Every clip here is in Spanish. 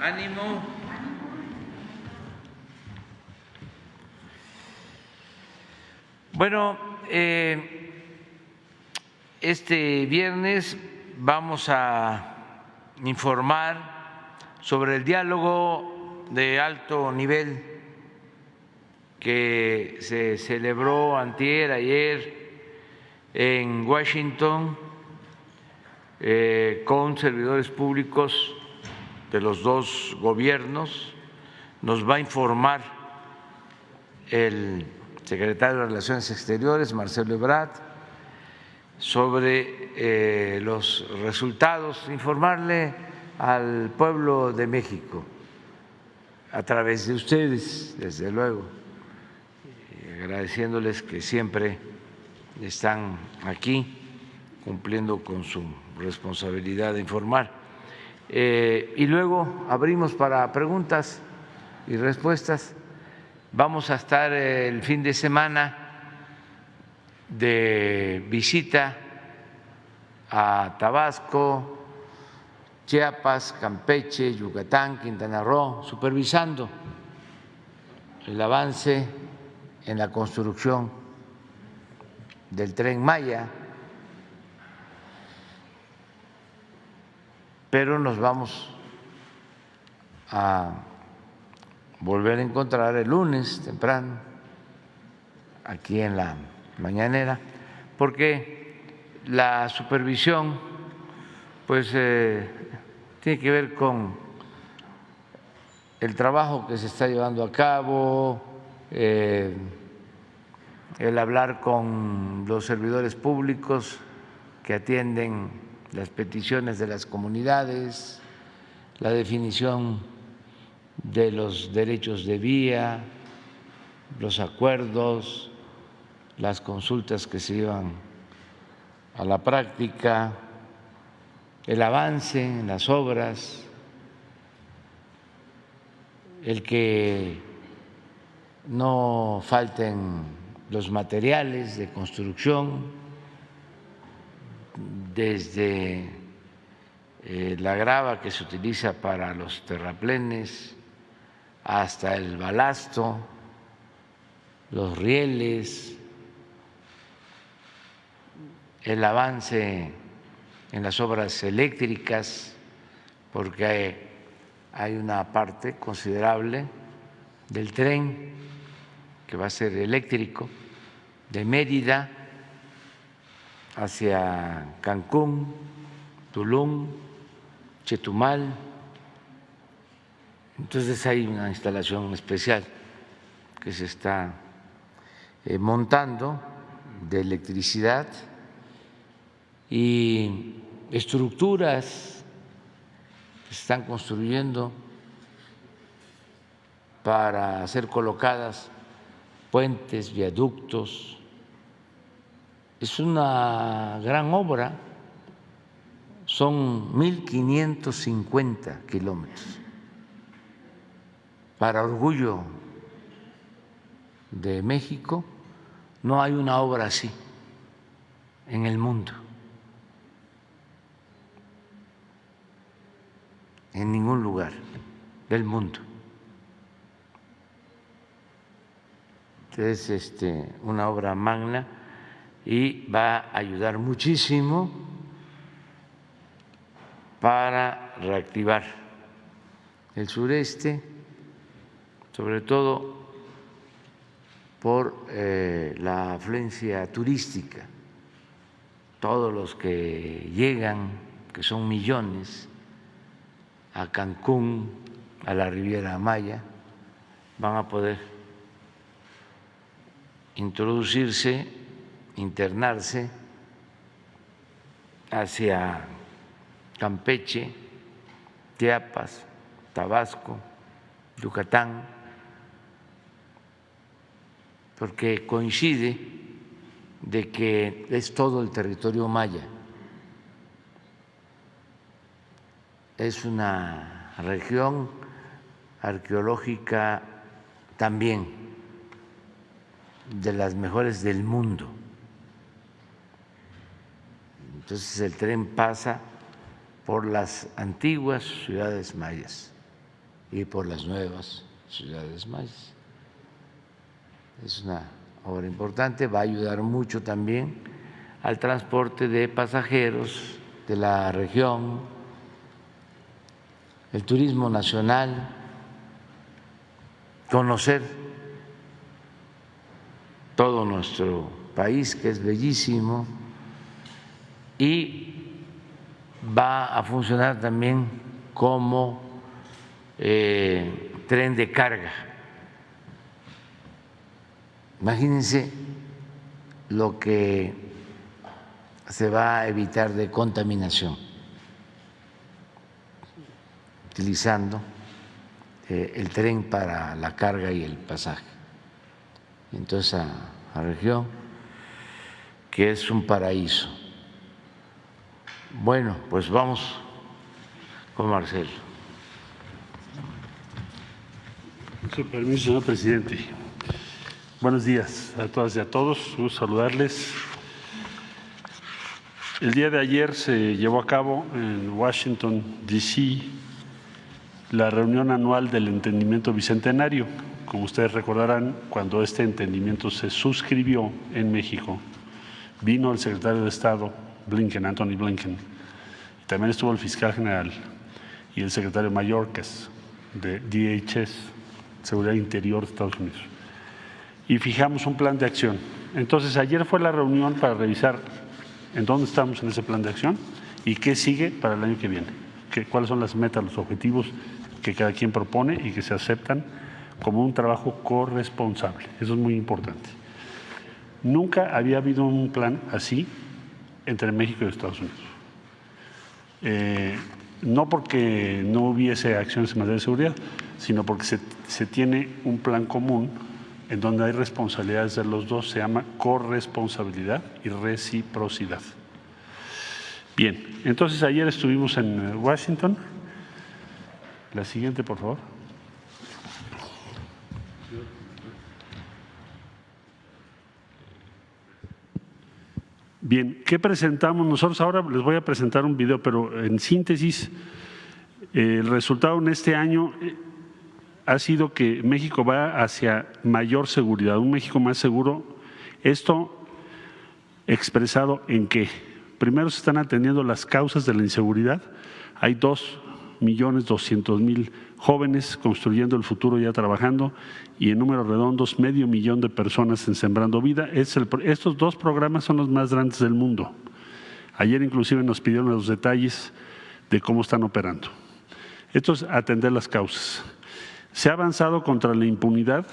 Ánimo. Bueno, eh, este viernes vamos a informar sobre el diálogo de alto nivel que se celebró antier, ayer en Washington eh, con servidores públicos de los dos gobiernos. Nos va a informar el secretario de Relaciones Exteriores, Marcelo Ebrard, sobre eh, los resultados, informarle al pueblo de México a través de ustedes, desde luego, agradeciéndoles que siempre están aquí cumpliendo con su responsabilidad de informar. Eh, y luego abrimos para preguntas y respuestas. Vamos a estar el fin de semana de visita a Tabasco, Chiapas, Campeche, Yucatán, Quintana Roo, supervisando el avance en la construcción del tren Maya, pero nos vamos a volver a encontrar el lunes temprano aquí en la mañanera, porque la supervisión pues eh, tiene que ver con el trabajo que se está llevando a cabo, eh, el hablar con los servidores públicos que atienden las peticiones de las comunidades, la definición de los derechos de vía, los acuerdos, las consultas que se llevan a la práctica, el avance en las obras, el que no falten los materiales de construcción, desde eh, la grava que se utiliza para los terraplenes hasta el balasto, los rieles, el avance en las obras eléctricas, porque hay, una parte considerable del tren que va a ser eléctrico de Mérida hacia Cancún, Tulum, Chetumal. Entonces hay una instalación especial que se está eh, montando de electricidad y estructuras que se están construyendo para ser colocadas puentes, viaductos. Es una gran obra, son 1.550 kilómetros. Para orgullo de México, no hay una obra así en el mundo. en ningún lugar del mundo. Es este, una obra magna y va a ayudar muchísimo para reactivar el sureste, sobre todo por eh, la afluencia turística. Todos los que llegan, que son millones, a Cancún, a la Riviera Maya, van a poder introducirse, internarse hacia Campeche, Chiapas, Tabasco, Yucatán, porque coincide de que es todo el territorio maya. es una región arqueológica también de las mejores del mundo. Entonces el tren pasa por las antiguas ciudades mayas y por las nuevas ciudades mayas. Es una obra importante, va a ayudar mucho también al transporte de pasajeros de la región, el turismo nacional, conocer todo nuestro país, que es bellísimo, y va a funcionar también como eh, tren de carga. Imagínense lo que se va a evitar de contaminación utilizando eh, el tren para la carga y el pasaje. Entonces, a la región, que es un paraíso. Bueno, pues vamos con Marcelo. Su permiso, señor presidente. Buenos días a todas y a todos. Gusto saludarles. El día de ayer se llevó a cabo en Washington, D.C., la reunión anual del entendimiento bicentenario. Como ustedes recordarán, cuando este entendimiento se suscribió en México, vino el secretario de Estado, Blinken, Anthony Blinken, también estuvo el fiscal general y el secretario mayor, que es de DHS, Seguridad Interior de Estados Unidos. Y fijamos un plan de acción. Entonces, ayer fue la reunión para revisar en dónde estamos en ese plan de acción y qué sigue para el año que viene, cuáles son las metas, los objetivos que cada quien propone y que se aceptan como un trabajo corresponsable. Eso es muy importante. Nunca había habido un plan así entre México y Estados Unidos. Eh, no porque no hubiese acciones en materia de seguridad, sino porque se, se tiene un plan común en donde hay responsabilidades de los dos, se llama corresponsabilidad y reciprocidad. Bien, entonces ayer estuvimos en Washington la siguiente, por favor. Bien, ¿qué presentamos? Nosotros ahora les voy a presentar un video, pero en síntesis, el resultado en este año eh, ha sido que México va hacia mayor seguridad, un México más seguro. Esto expresado en que primero se están atendiendo las causas de la inseguridad. Hay dos millones doscientos mil jóvenes construyendo el futuro ya trabajando y en números redondos medio millón de personas en Sembrando Vida. estos dos programas son los más grandes del mundo. Ayer inclusive nos pidieron los detalles de cómo están operando. Esto es atender las causas. Se ha avanzado contra la impunidad.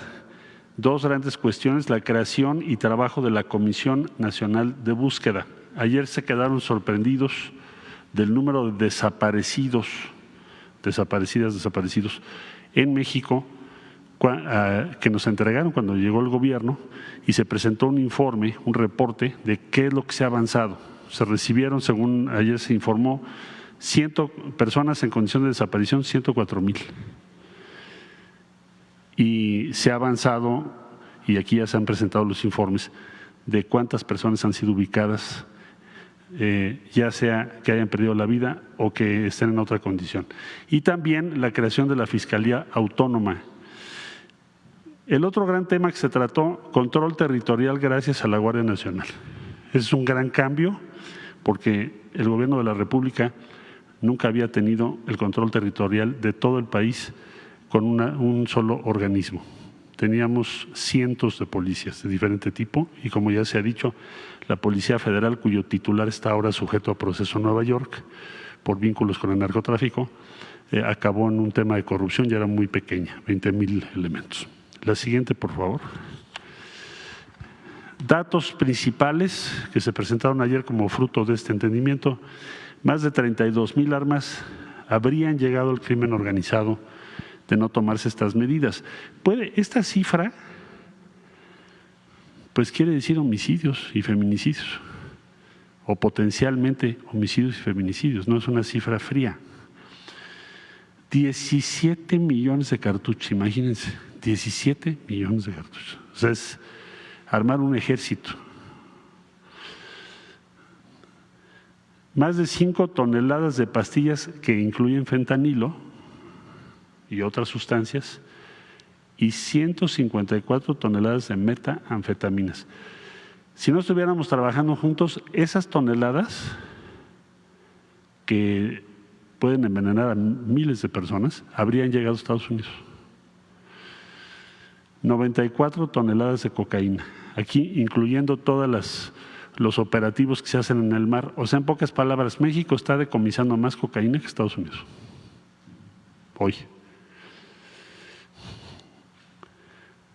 Dos grandes cuestiones, la creación y trabajo de la Comisión Nacional de Búsqueda. Ayer se quedaron sorprendidos del número de desaparecidos desaparecidas, desaparecidos en México, que nos entregaron cuando llegó el gobierno y se presentó un informe, un reporte de qué es lo que se ha avanzado. Se recibieron, según ayer se informó, ciento, personas en condición de desaparición, 104 mil. Y se ha avanzado, y aquí ya se han presentado los informes, de cuántas personas han sido ubicadas eh, ya sea que hayan perdido la vida o que estén en otra condición. Y también la creación de la Fiscalía Autónoma. El otro gran tema que se trató, control territorial gracias a la Guardia Nacional. Es un gran cambio porque el gobierno de la República nunca había tenido el control territorial de todo el país con un solo organismo. Teníamos cientos de policías de diferente tipo y como ya se ha dicho, la Policía Federal, cuyo titular está ahora sujeto a proceso en Nueva York por vínculos con el narcotráfico, eh, acabó en un tema de corrupción y era muy pequeña, 20 mil elementos. La siguiente, por favor. Datos principales que se presentaron ayer como fruto de este entendimiento, más de 32 mil armas habrían llegado al crimen organizado de no tomarse estas medidas. ¿Puede esta cifra pues quiere decir homicidios y feminicidios, o potencialmente homicidios y feminicidios, no es una cifra fría. 17 millones de cartuchos, imagínense, 17 millones de cartuchos. O sea, es armar un ejército. más de 5 toneladas de pastillas que incluyen fentanilo y otras sustancias y 154 toneladas de metanfetaminas. Si no estuviéramos trabajando juntos, esas toneladas que pueden envenenar a miles de personas habrían llegado a Estados Unidos. 94 toneladas de cocaína, aquí incluyendo todos los operativos que se hacen en el mar. O sea, en pocas palabras, México está decomisando más cocaína que Estados Unidos. Hoy.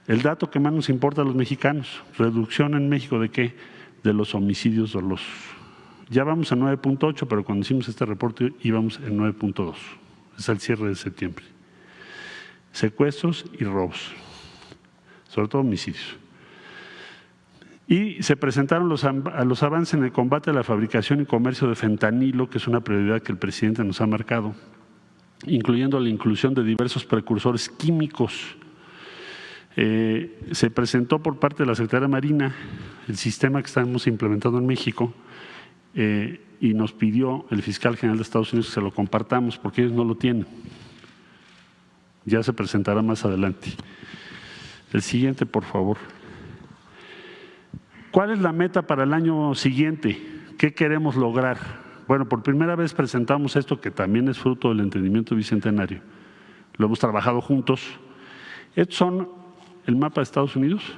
El dato que más nos importa a los mexicanos, reducción en México de qué? De los homicidios dolosos. Ya vamos a 9.8, pero cuando hicimos este reporte íbamos en 9.2. Es el cierre de septiembre. Secuestros y robos, sobre todo homicidios. Y se presentaron los, los avances en el combate a la fabricación y comercio de fentanilo, que es una prioridad que el presidente nos ha marcado, incluyendo la inclusión de diversos precursores químicos eh, se presentó por parte de la Secretaría Marina el sistema que estamos implementando en México eh, y nos pidió el fiscal general de Estados Unidos que se lo compartamos porque ellos no lo tienen. Ya se presentará más adelante. El siguiente, por favor. ¿Cuál es la meta para el año siguiente? ¿Qué queremos lograr? Bueno, por primera vez presentamos esto que también es fruto del entendimiento bicentenario. Lo hemos trabajado juntos. Estos son el mapa de Estados Unidos,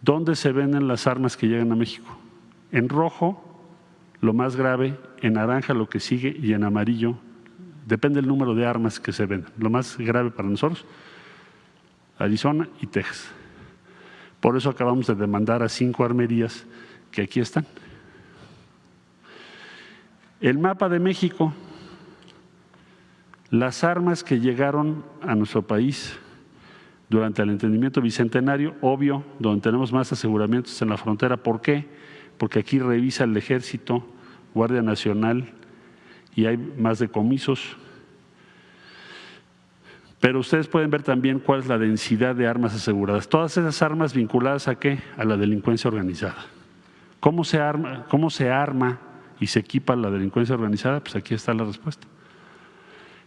dónde se venden las armas que llegan a México. En rojo, lo más grave, en naranja lo que sigue y en amarillo, depende del número de armas que se venden. Lo más grave para nosotros, Arizona y Texas. Por eso acabamos de demandar a cinco armerías que aquí están. El mapa de México, las armas que llegaron a nuestro país durante el entendimiento bicentenario, obvio, donde tenemos más aseguramientos en la frontera. ¿Por qué? Porque aquí revisa el Ejército, Guardia Nacional y hay más decomisos. Pero ustedes pueden ver también cuál es la densidad de armas aseguradas. Todas esas armas vinculadas a qué? A la delincuencia organizada. ¿Cómo se arma, cómo se arma y se equipa la delincuencia organizada? Pues aquí está la respuesta.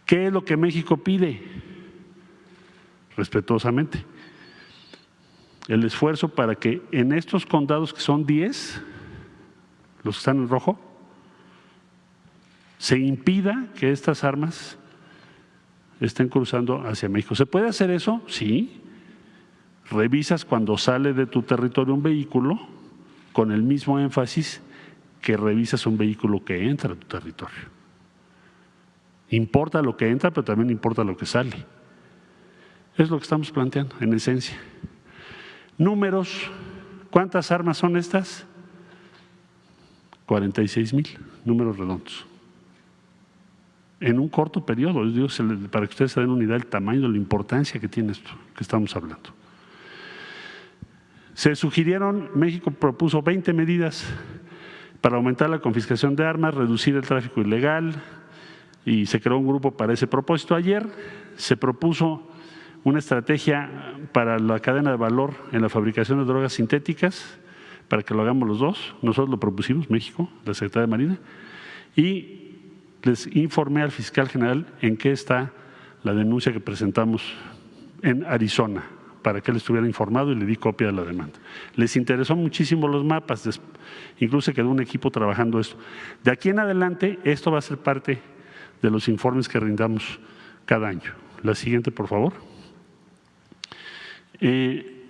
¿Qué es lo que México pide? respetuosamente. El esfuerzo para que en estos condados que son 10, los que están en rojo, se impida que estas armas estén cruzando hacia México. ¿Se puede hacer eso? Sí. Revisas cuando sale de tu territorio un vehículo con el mismo énfasis que revisas un vehículo que entra a tu territorio. Importa lo que entra, pero también importa lo que sale. Es lo que estamos planteando, en esencia. Números, ¿cuántas armas son estas? 46 mil, números redondos. En un corto periodo, para que ustedes se den una idea del tamaño, de la importancia que tiene esto que estamos hablando. Se sugirieron, México propuso 20 medidas para aumentar la confiscación de armas, reducir el tráfico ilegal y se creó un grupo para ese propósito. Ayer se propuso una estrategia para la cadena de valor en la fabricación de drogas sintéticas, para que lo hagamos los dos. Nosotros lo propusimos, México, la Secretaría de Marina, y les informé al fiscal general en qué está la denuncia que presentamos en Arizona, para que él estuviera informado y le di copia de la demanda. Les interesó muchísimo los mapas, incluso quedó un equipo trabajando esto. De aquí en adelante, esto va a ser parte de los informes que rindamos cada año. La siguiente, por favor. Eh,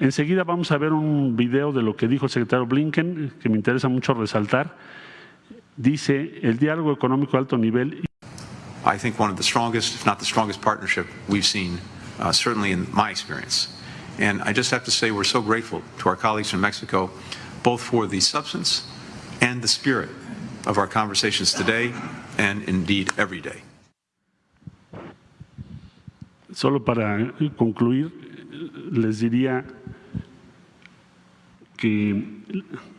enseguida vamos a ver un video de lo que dijo el secretario Blinken, que me interesa mucho resaltar. Dice, el diálogo económico de alto nivel. I think one of the strongest, if not the strongest partnership we've seen, uh, certainly in my experience. And I just have to say we're so grateful to our colleagues from Mexico, both for the substance and the spirit of our conversations today and indeed every day. Solo para concluir, les diría que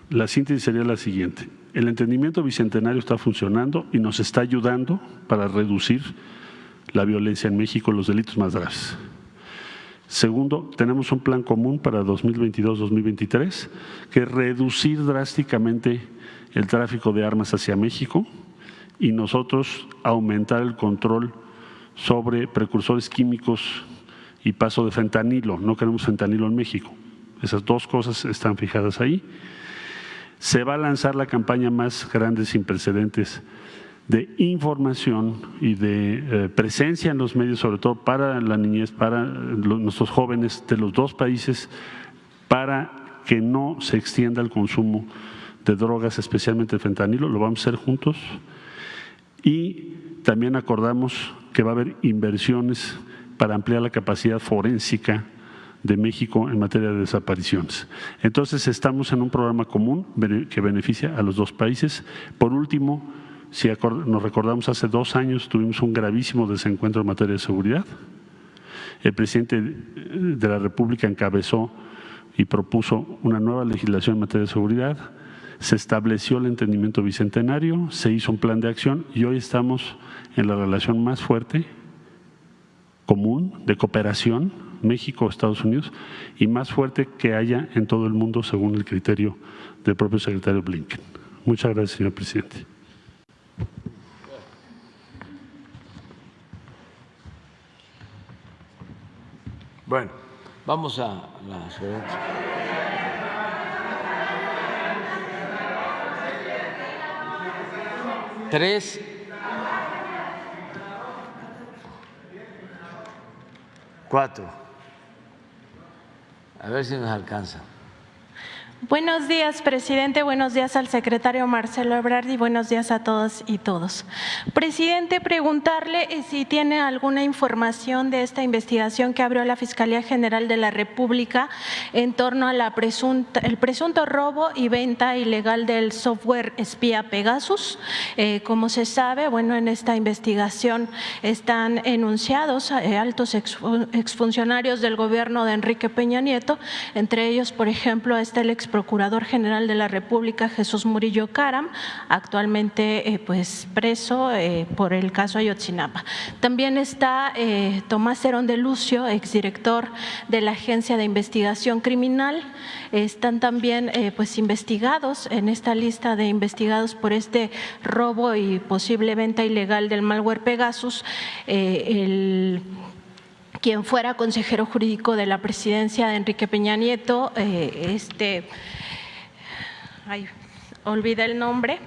la síntesis sería la siguiente. El entendimiento bicentenario está funcionando y nos está ayudando para reducir la violencia en México, los delitos más graves. Segundo, tenemos un plan común para 2022-2023 que es reducir drásticamente el tráfico de armas hacia México y nosotros aumentar el control sobre precursores químicos y paso de fentanilo. No queremos fentanilo en México. Esas dos cosas están fijadas ahí. Se va a lanzar la campaña más grande sin precedentes de información y de eh, presencia en los medios, sobre todo para la niñez, para nuestros jóvenes de los dos países, para que no se extienda el consumo de drogas, especialmente el fentanilo, lo vamos a hacer juntos. Y también acordamos que va a haber inversiones para ampliar la capacidad forénsica de México en materia de desapariciones. Entonces estamos en un programa común que beneficia a los dos países. Por último, si nos recordamos hace dos años tuvimos un gravísimo desencuentro en materia de seguridad. El presidente de la República encabezó y propuso una nueva legislación en materia de seguridad se estableció el entendimiento bicentenario, se hizo un plan de acción y hoy estamos en la relación más fuerte, común, de cooperación, México-Estados Unidos, y más fuerte que haya en todo el mundo según el criterio del propio secretario Blinken. Muchas gracias, señor presidente. Bueno, vamos a la Tres. Cuatro. A ver si nos alcanza. Buenos días, presidente. Buenos días al secretario Marcelo Ebrard y buenos días a todos y todos. Presidente, preguntarle eh, si tiene alguna información de esta investigación que abrió la Fiscalía General de la República en torno a la presunta, el presunto robo y venta ilegal del software espía Pegasus. Eh, como se sabe, bueno, en esta investigación están enunciados eh, altos exfuncionarios del gobierno de Enrique Peña Nieto, entre ellos, por ejemplo, está el ex Procurador General de la República, Jesús Murillo Caram, actualmente eh, pues preso eh, por el caso Ayotzinapa. También está eh, Tomás Herón de Lucio, exdirector de la Agencia de Investigación Criminal. Están también pues investigados en esta lista de investigados por este robo y posible venta ilegal del malware Pegasus. el quien fuera consejero jurídico de la presidencia de Enrique Peña Nieto, eh, este, ay, olvida el nombre,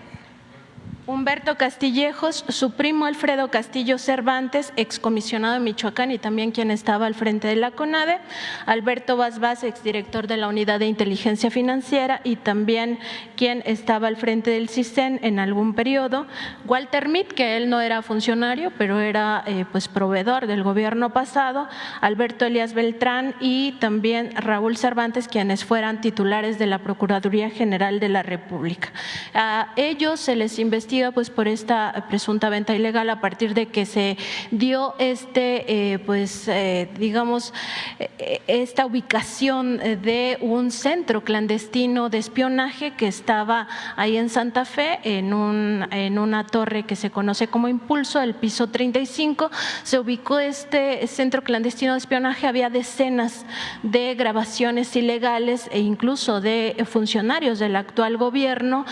Humberto Castillejos, su primo Alfredo Castillo Cervantes, excomisionado de Michoacán y también quien estaba al frente de la CONADE, Alberto Vaz, exdirector de la Unidad de Inteligencia Financiera y también quien estaba al frente del CISEN en algún periodo, Walter Mitt, que él no era funcionario, pero era eh, pues proveedor del gobierno pasado, Alberto Elías Beltrán y también Raúl Cervantes, quienes fueran titulares de la Procuraduría General de la República. A ellos se les investigó pues por esta presunta venta ilegal a partir de que se dio este eh, pues eh, digamos eh, esta ubicación de un centro clandestino de espionaje que estaba ahí en Santa Fe en un en una torre que se conoce como Impulso el piso 35 se ubicó este centro clandestino de espionaje. Había decenas de grabaciones ilegales e incluso de funcionarios del actual gobierno.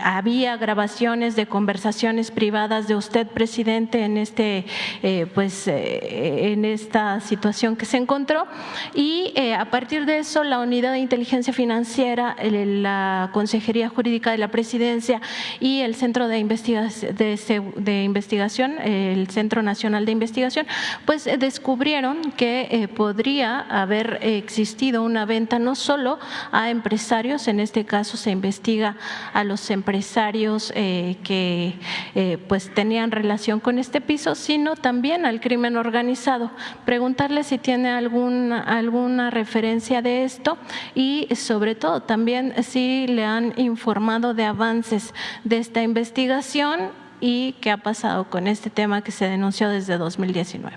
Había grabaciones de conversaciones privadas de usted, presidente, en este, eh, pues, eh, en esta situación que se encontró. Y eh, a partir de eso, la unidad de inteligencia financiera, la Consejería Jurídica de la Presidencia y el Centro de, Investigación, el Centro Nacional de Investigación, pues descubrieron que podría haber existido una venta no solo a empresarios, en este caso se investiga a los empresarios que eh, pues tenían relación con este piso, sino también al crimen organizado. Preguntarle si tiene alguna, alguna referencia de esto y sobre todo también si le han informado de avances de esta investigación y qué ha pasado con este tema que se denunció desde 2019.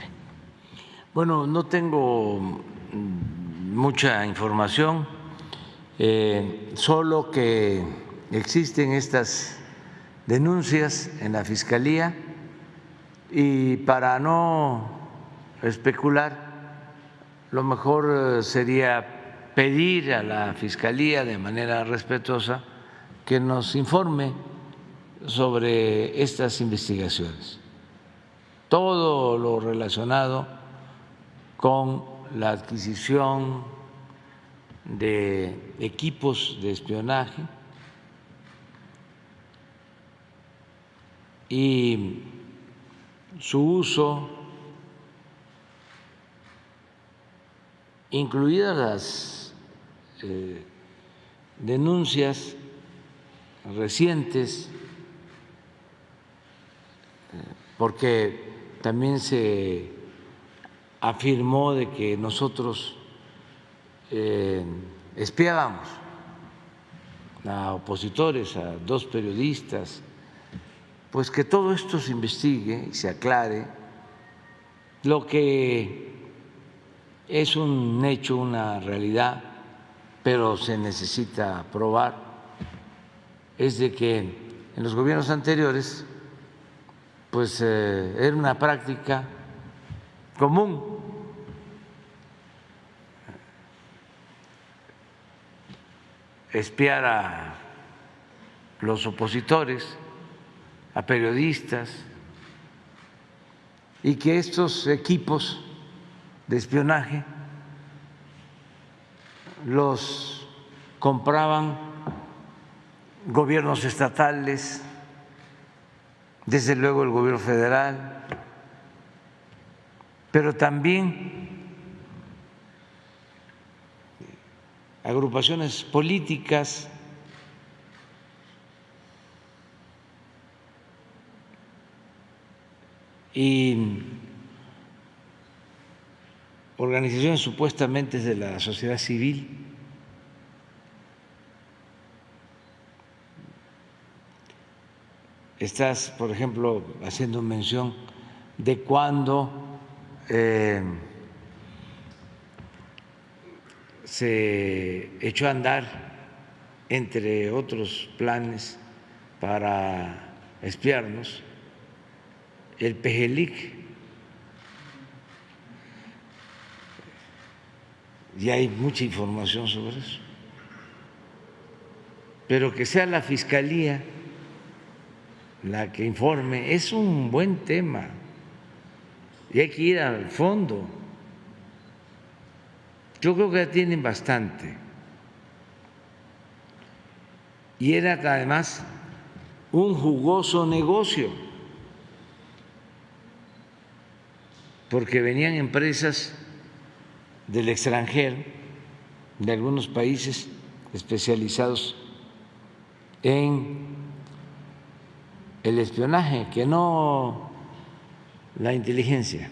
Bueno, no tengo mucha información, eh, solo que existen estas denuncias en la Fiscalía y para no especular, lo mejor eh, sería pedir a la Fiscalía de manera respetuosa que nos informe sobre estas investigaciones, todo lo relacionado con la adquisición de equipos de espionaje y su uso, incluidas las eh, denuncias recientes, porque también se afirmó de que nosotros eh, espiábamos a opositores, a dos periodistas, pues que todo esto se investigue y se aclare. Lo que es un hecho, una realidad, pero se necesita probar, es de que en los gobiernos anteriores pues eh, era una práctica común. Espiar a los opositores, a periodistas, y que estos equipos de espionaje los compraban gobiernos estatales, desde luego el gobierno federal, pero también agrupaciones políticas y organizaciones supuestamente de la sociedad civil. Estás, por ejemplo, haciendo mención de cuando eh, se echó a andar, entre otros planes, para espiarnos, el Pejelic. Y hay mucha información sobre eso. Pero que sea la Fiscalía la que informe es un buen tema y hay que ir al fondo. Yo creo que ya tienen bastante. Y era además un jugoso negocio, porque venían empresas del extranjero, de algunos países especializados en el espionaje, que no la inteligencia.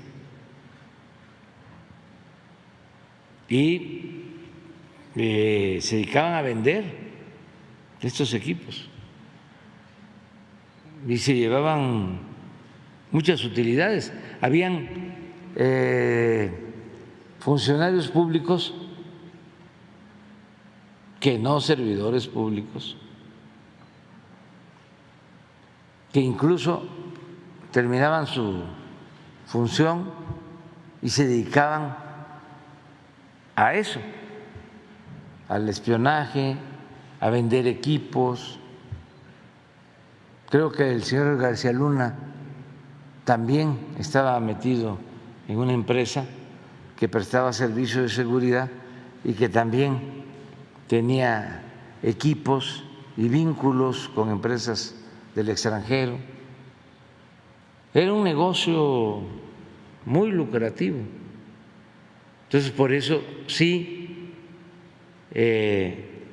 y eh, se dedicaban a vender estos equipos y se llevaban muchas utilidades. Habían eh, funcionarios públicos que no servidores públicos, que incluso terminaban su función y se dedicaban a eso, al espionaje, a vender equipos. Creo que el señor García Luna también estaba metido en una empresa que prestaba servicio de seguridad y que también tenía equipos y vínculos con empresas del extranjero. Era un negocio muy lucrativo. Entonces, por eso sí eh,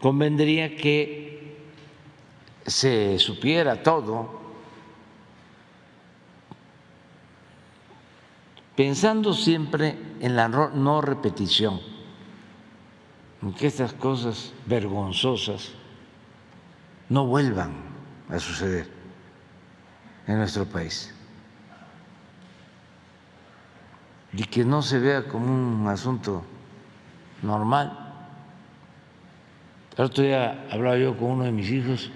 convendría que se supiera todo, pensando siempre en la no repetición, en que estas cosas vergonzosas no vuelvan a suceder en nuestro país. y que no se vea como un asunto normal. El otro día hablaba yo con uno de mis hijos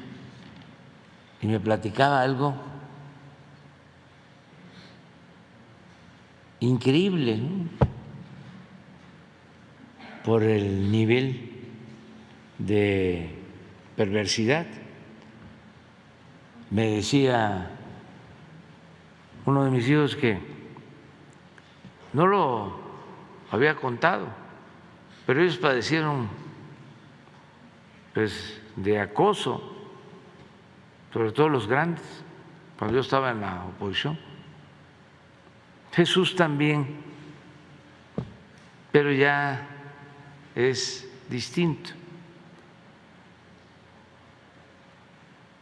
y me platicaba algo increíble por el nivel de perversidad. Me decía uno de mis hijos que no lo había contado, pero ellos padecieron pues, de acoso, sobre todo los grandes, cuando yo estaba en la oposición. Jesús también, pero ya es distinto.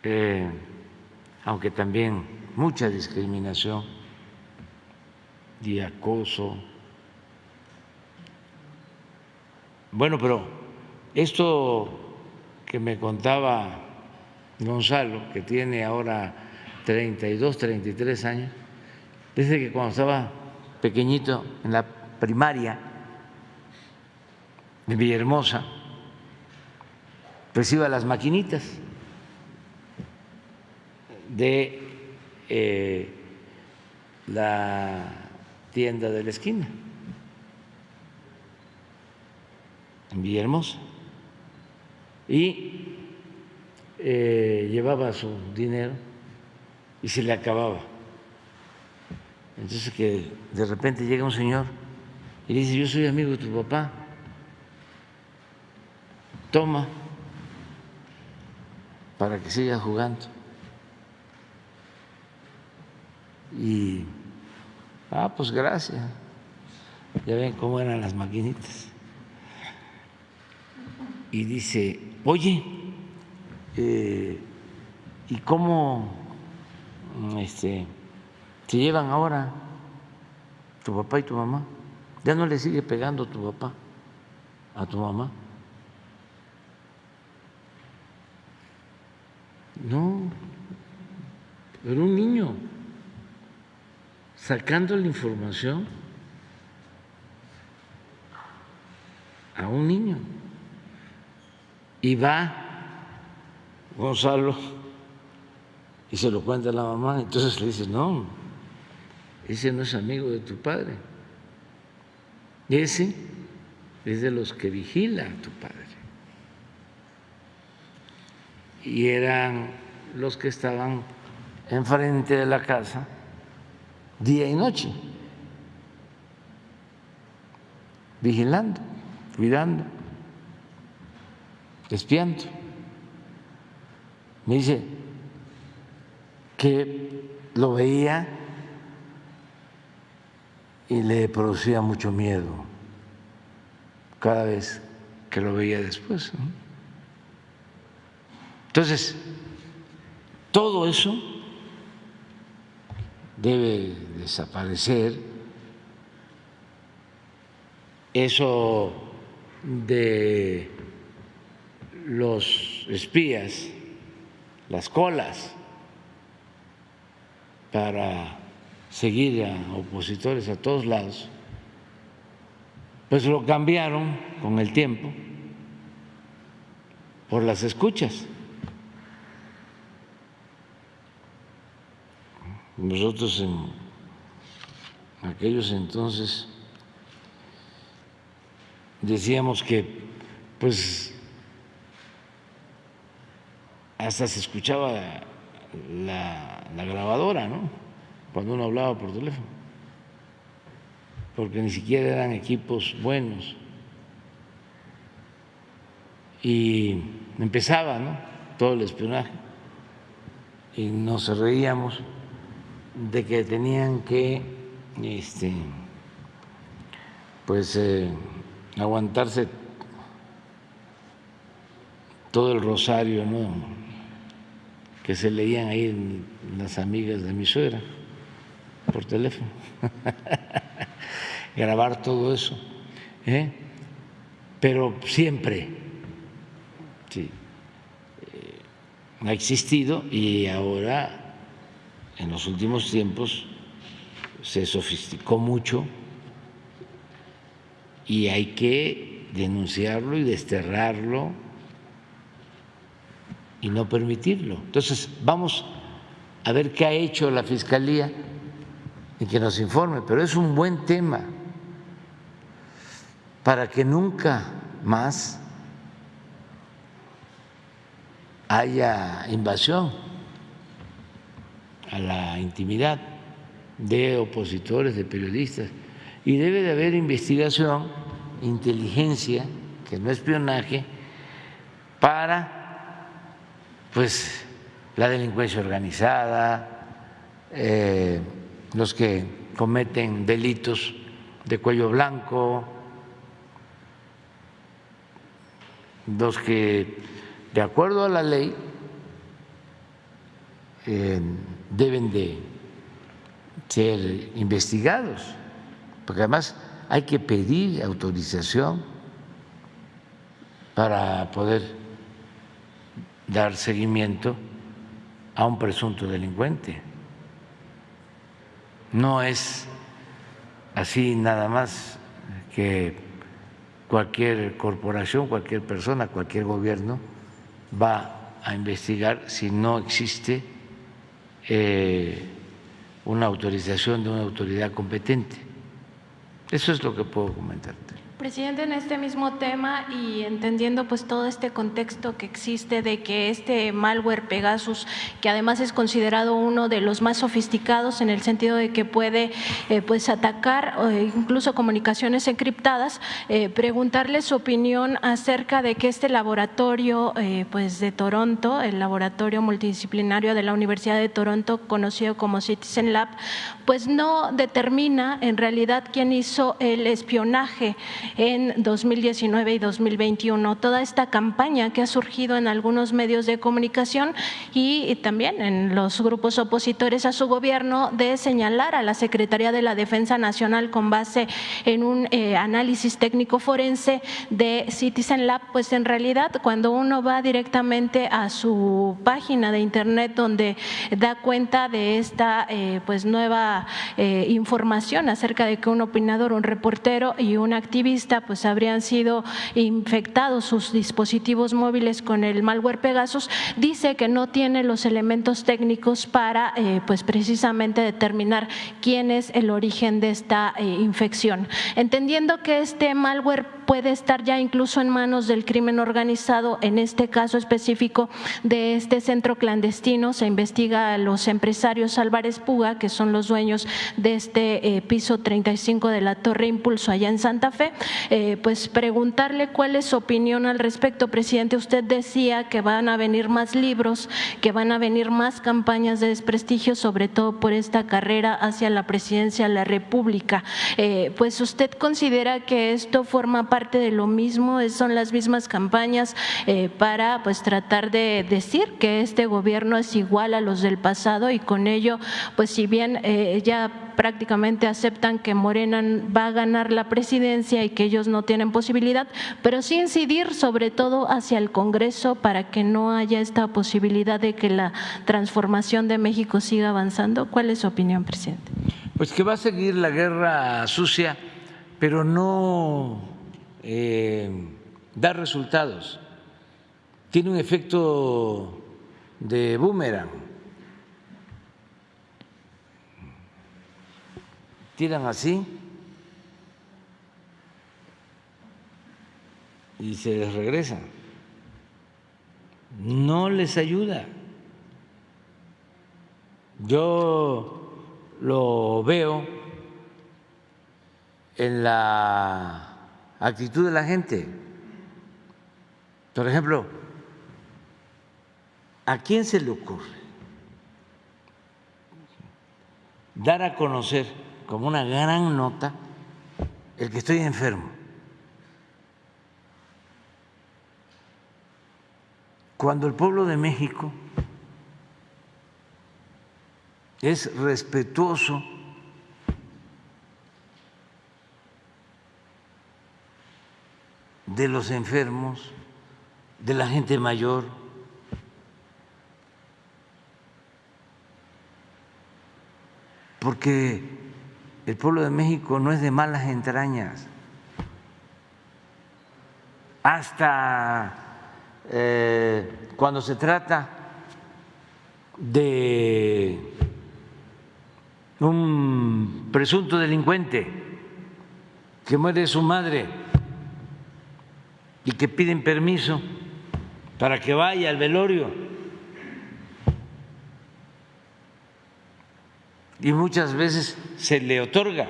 Eh, aunque también mucha discriminación y acoso. Bueno, pero esto que me contaba Gonzalo, que tiene ahora 32, 33 años, dice que cuando estaba pequeñito en la primaria de Villahermosa, pues las maquinitas de eh, la tienda de la esquina en Villahermosa y eh, llevaba su dinero y se le acababa. Entonces que de repente llega un señor y dice, yo soy amigo de tu papá, toma para que siga jugando. Y, ah, pues gracias. Ya ven cómo eran las maquinitas. Y dice, oye, eh, ¿y cómo este, se llevan ahora tu papá y tu mamá? ¿Ya no le sigue pegando tu papá a tu mamá? No, era un niño sacando la información a un niño. Y va Gonzalo y se lo cuenta a la mamá, entonces le dice, no, ese no es amigo de tu padre, ese es de los que vigila a tu padre. Y eran los que estaban enfrente de la casa día y noche, vigilando, cuidando, espiando. Me dice que lo veía y le producía mucho miedo cada vez que lo veía después. Entonces, todo eso debe desaparecer. Eso de los espías, las colas para seguir a opositores a todos lados, pues lo cambiaron con el tiempo por las escuchas. Nosotros en aquellos entonces decíamos que pues hasta se escuchaba la, la, grabadora, ¿no? Cuando uno hablaba por teléfono, porque ni siquiera eran equipos buenos. Y empezaba, ¿no? Todo el espionaje. Y nos reíamos de que tenían que este, pues eh, aguantarse todo el rosario ¿no? que se leían ahí las amigas de mi suegra por teléfono, grabar todo eso, ¿eh? pero siempre sí, eh, ha existido y ahora en los últimos tiempos se sofisticó mucho y hay que denunciarlo y desterrarlo y no permitirlo. Entonces, vamos a ver qué ha hecho la Fiscalía y que nos informe, pero es un buen tema para que nunca más haya invasión a la intimidad de opositores, de periodistas, y debe de haber investigación, inteligencia, que no espionaje, para pues la delincuencia organizada, eh, los que cometen delitos de cuello blanco, los que, de acuerdo a la ley, eh, deben de ser investigados, porque además hay que pedir autorización para poder dar seguimiento a un presunto delincuente. No es así nada más que cualquier corporación, cualquier persona, cualquier gobierno va a investigar si no existe eh, una autorización de una autoridad competente. Eso es lo que puedo comentarte. Presidente, en este mismo tema y entendiendo pues todo este contexto que existe de que este malware Pegasus, que además es considerado uno de los más sofisticados en el sentido de que puede eh, pues atacar eh, incluso comunicaciones encriptadas, eh, preguntarle su opinión acerca de que este laboratorio pues de Toronto, el laboratorio multidisciplinario de la Universidad de Toronto, conocido como Citizen Lab, pues no determina en realidad quién hizo el espionaje en 2019 y 2021. Toda esta campaña que ha surgido en algunos medios de comunicación y también en los grupos opositores a su gobierno de señalar a la Secretaría de la Defensa Nacional con base en un eh, análisis técnico forense de Citizen Lab, pues en realidad cuando uno va directamente a su página de internet donde da cuenta de esta eh, pues nueva eh, información acerca de que un opinador, un reportero y un activista pues habrían sido infectados sus dispositivos móviles con el malware Pegasus, dice que no tiene los elementos técnicos para eh, pues precisamente determinar quién es el origen de esta eh, infección. Entendiendo que este malware puede estar ya incluso en manos del crimen organizado, en este caso específico de este centro clandestino, se investiga a los empresarios Álvarez Puga, que son los dueños de este eh, piso 35 de la Torre Impulso allá en Santa Fe, eh, pues preguntarle cuál es su opinión al respecto. Presidente, usted decía que van a venir más libros, que van a venir más campañas de desprestigio, sobre todo por esta carrera hacia la presidencia de la República. Eh, pues usted considera que esto forma parte de lo mismo, son las mismas campañas eh, para pues tratar de decir que este gobierno es igual a los del pasado y con ello, pues si bien ya prácticamente aceptan que Morena va a ganar la presidencia y que ellos no tienen posibilidad, pero sí incidir sobre todo hacia el Congreso para que no haya esta posibilidad de que la transformación de México siga avanzando. ¿Cuál es su opinión, presidente? Pues que va a seguir la guerra sucia, pero no eh, da resultados. Tiene un efecto de boomerang tiran así y se les regresa. No les ayuda. Yo lo veo en la actitud de la gente. Por ejemplo, ¿a quién se le ocurre dar a conocer como una gran nota el que estoy enfermo. Cuando el pueblo de México es respetuoso de los enfermos, de la gente mayor, porque el pueblo de México no es de malas entrañas. Hasta eh, cuando se trata de un presunto delincuente que muere su madre y que piden permiso para que vaya al velorio. Y muchas veces se le otorga,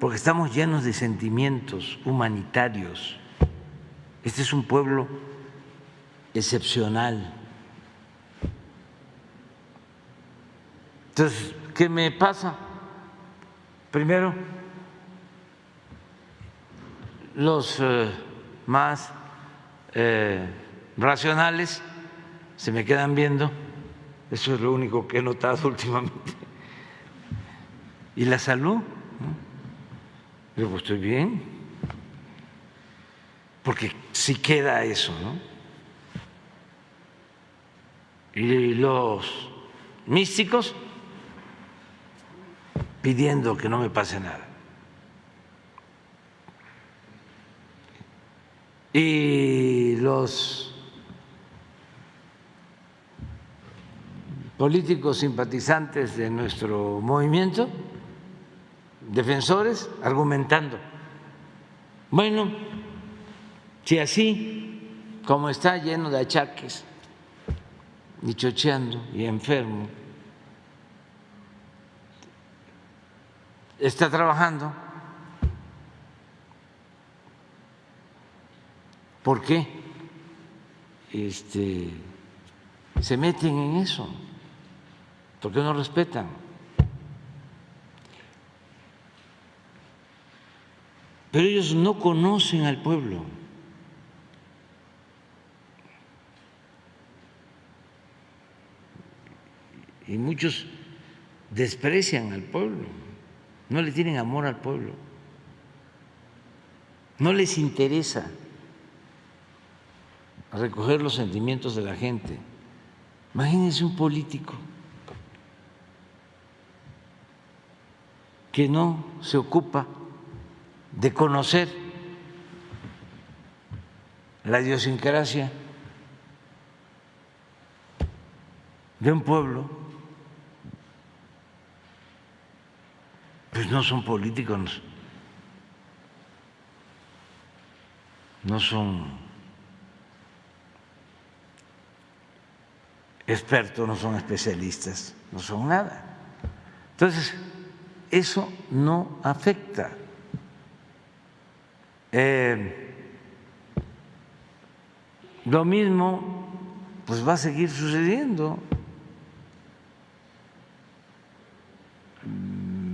porque estamos llenos de sentimientos humanitarios. Este es un pueblo excepcional. Entonces, ¿qué me pasa? Primero, los eh, más eh, racionales se me quedan viendo, eso es lo único que he notado últimamente. ¿Y la salud? Yo pues estoy bien, porque si queda eso, ¿no? Y los místicos pidiendo que no me pase nada. Y los políticos simpatizantes de nuestro movimiento, defensores, argumentando, bueno, si así como está lleno de achaques, y chocheando y enfermo, está trabajando. ¿Por qué? Este, se meten en eso. ¿Por qué no respetan? Pero ellos no conocen al pueblo. Y muchos desprecian al pueblo no le tienen amor al pueblo, no les interesa recoger los sentimientos de la gente. Imagínense un político que no se ocupa de conocer la idiosincrasia de un pueblo pues no son políticos, no son expertos, no son especialistas, no son nada. Entonces, eso no afecta. Eh, lo mismo pues va a seguir sucediendo.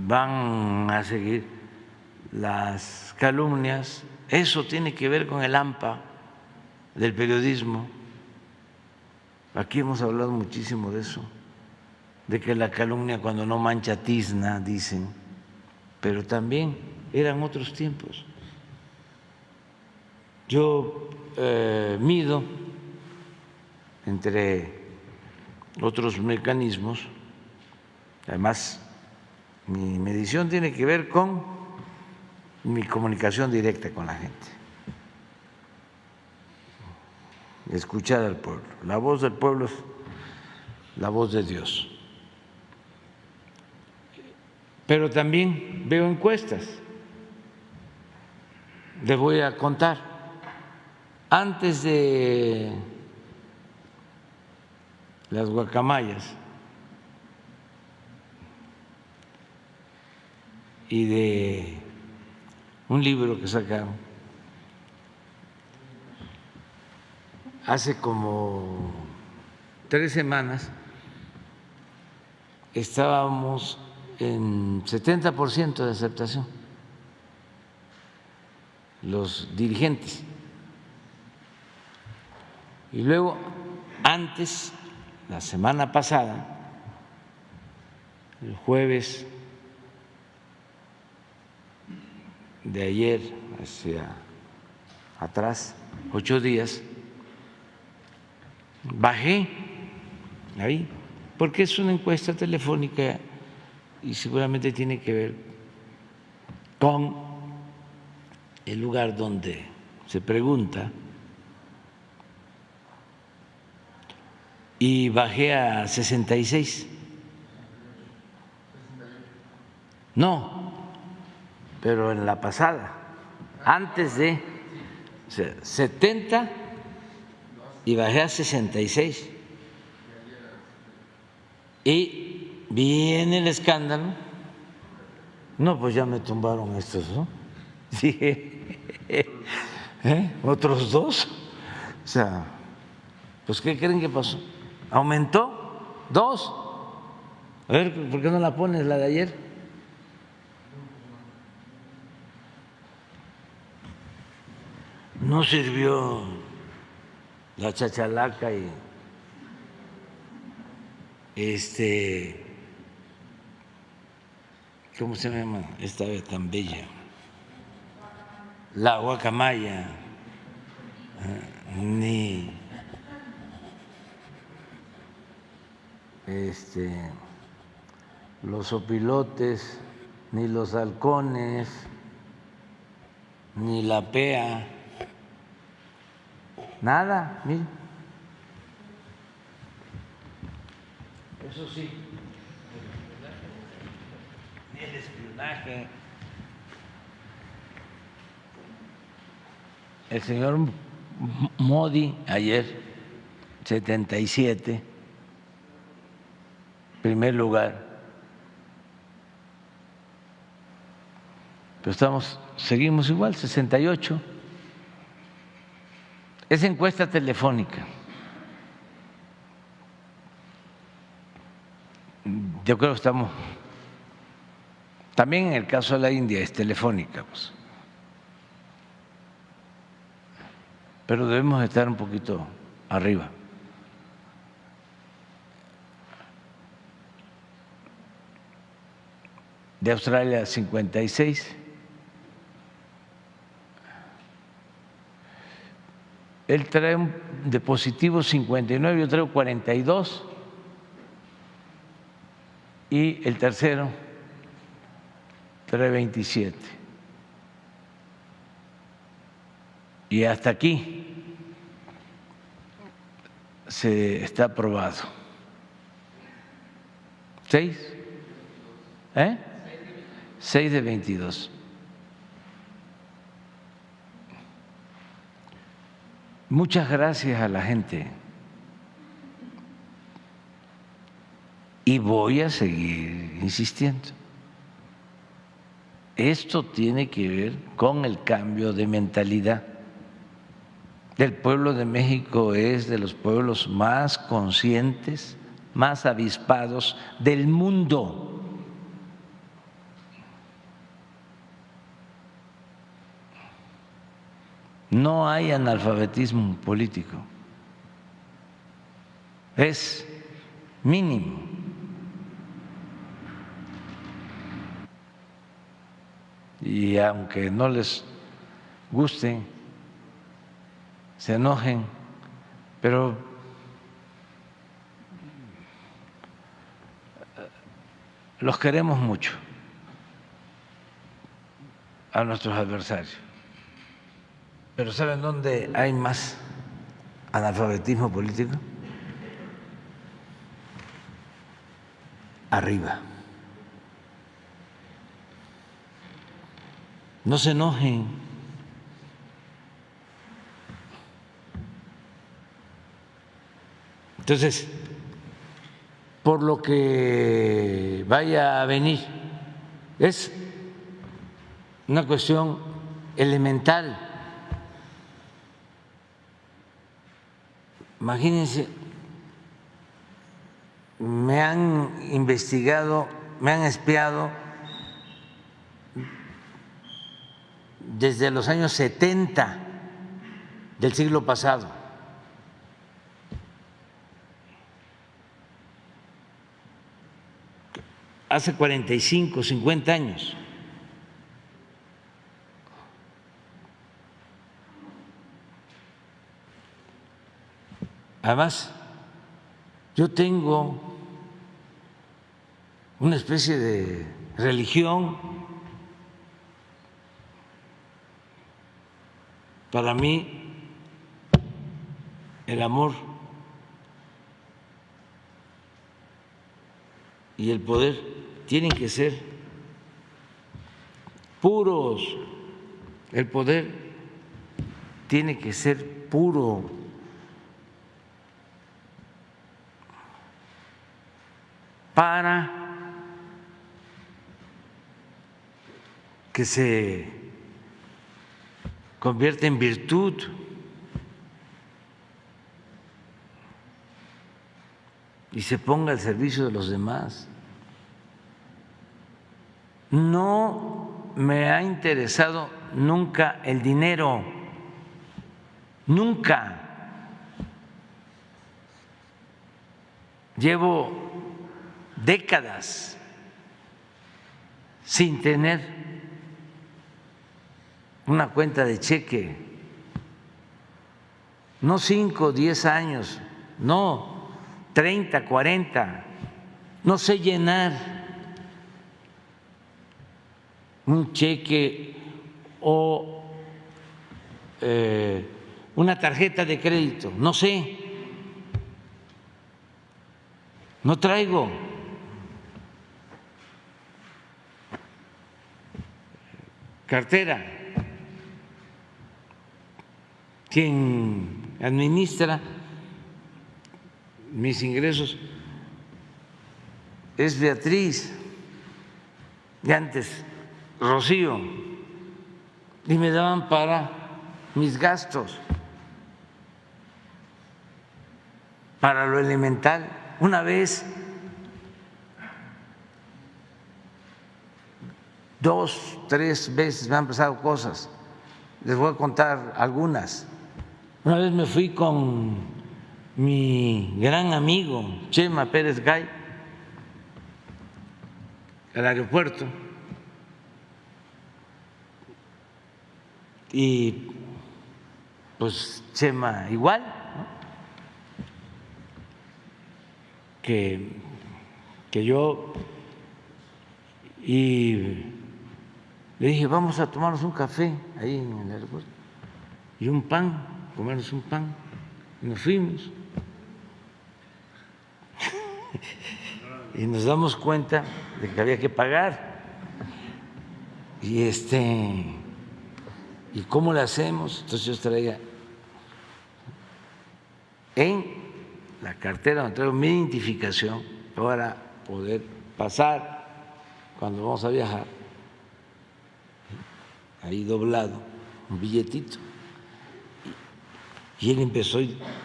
van a seguir las calumnias. Eso tiene que ver con el AMPA del periodismo. Aquí hemos hablado muchísimo de eso, de que la calumnia cuando no mancha tizna, dicen, pero también eran otros tiempos. Yo eh, mido entre otros mecanismos, además mi medición tiene que ver con mi comunicación directa con la gente. Escuchar al pueblo. La voz del pueblo es la voz de Dios. Pero también veo encuestas. Les voy a contar. Antes de las guacamayas, y de un libro que sacaron hace como tres semanas estábamos en 70% de aceptación, los dirigentes. Y luego, antes, la semana pasada, el jueves de ayer hacia atrás, ocho días, bajé ahí, porque es una encuesta telefónica y seguramente tiene que ver con el lugar donde se pregunta y bajé a 66. No, pero en la pasada, antes de O sea, 70 y bajé a 66. Y viene el escándalo. No, pues ya me tumbaron estos, ¿no? Dije, ¿eh? ¿otros dos? O sea, pues ¿qué creen que pasó? ¿Aumentó? ¿Dos? A ver, ¿por qué no la pones la de ayer? No sirvió la chachalaca y este ¿cómo se llama esta vez tan bella? La guacamaya, ah, ni este, los opilotes, ni los halcones, ni la pea, nada, miren. Eso sí, el espionaje. El señor Modi ayer, 77 primer lugar. Pero estamos, seguimos igual, 68. Es encuesta telefónica. Yo creo que estamos. También en el caso de la India es telefónica, pues. Pero debemos estar un poquito arriba. de Australia 56. Él trae de positivo 59, yo traigo 42 y el tercero trae 27. Y hasta aquí se está aprobado. ¿Seis? ¿Eh? 6 de 22. Muchas gracias a la gente. Y voy a seguir insistiendo. Esto tiene que ver con el cambio de mentalidad. El pueblo de México es de los pueblos más conscientes, más avispados del mundo. no hay analfabetismo político, es mínimo. Y aunque no les guste, se enojen, pero los queremos mucho a nuestros adversarios. Pero ¿saben dónde hay más analfabetismo político? Arriba. No se enojen. Entonces, por lo que vaya a venir, es una cuestión elemental Imagínense, me han investigado, me han espiado desde los años 70 del siglo pasado. Hace 45, 50 años. Además, yo tengo una especie de religión. Para mí, el amor y el poder tienen que ser puros. El poder tiene que ser puro. para que se convierta en virtud. y se ponga al servicio de los demás. No me ha interesado nunca el dinero, nunca. Llevo décadas sin tener una cuenta de cheque, no cinco, diez años, no, 30, 40, no sé llenar un cheque o eh, una tarjeta de crédito, no sé, no traigo. Cartera, quien administra mis ingresos es Beatriz, y antes Rocío, y me daban para mis gastos, para lo elemental. Una vez, dos, tres veces me han pasado cosas, les voy a contar algunas. Una vez me fui con mi gran amigo Chema Pérez Gay al aeropuerto. Y pues Chema igual, que, que yo. Y le dije vamos a tomarnos un café ahí en el aeropuerto y un pan, comernos un pan y nos fuimos. y nos damos cuenta de que había que pagar. Y este, ¿y cómo lo hacemos? Entonces yo traía en la cartera donde traigo mi identificación para poder pasar cuando vamos a viajar, ahí doblado, un billetito. Y él empezó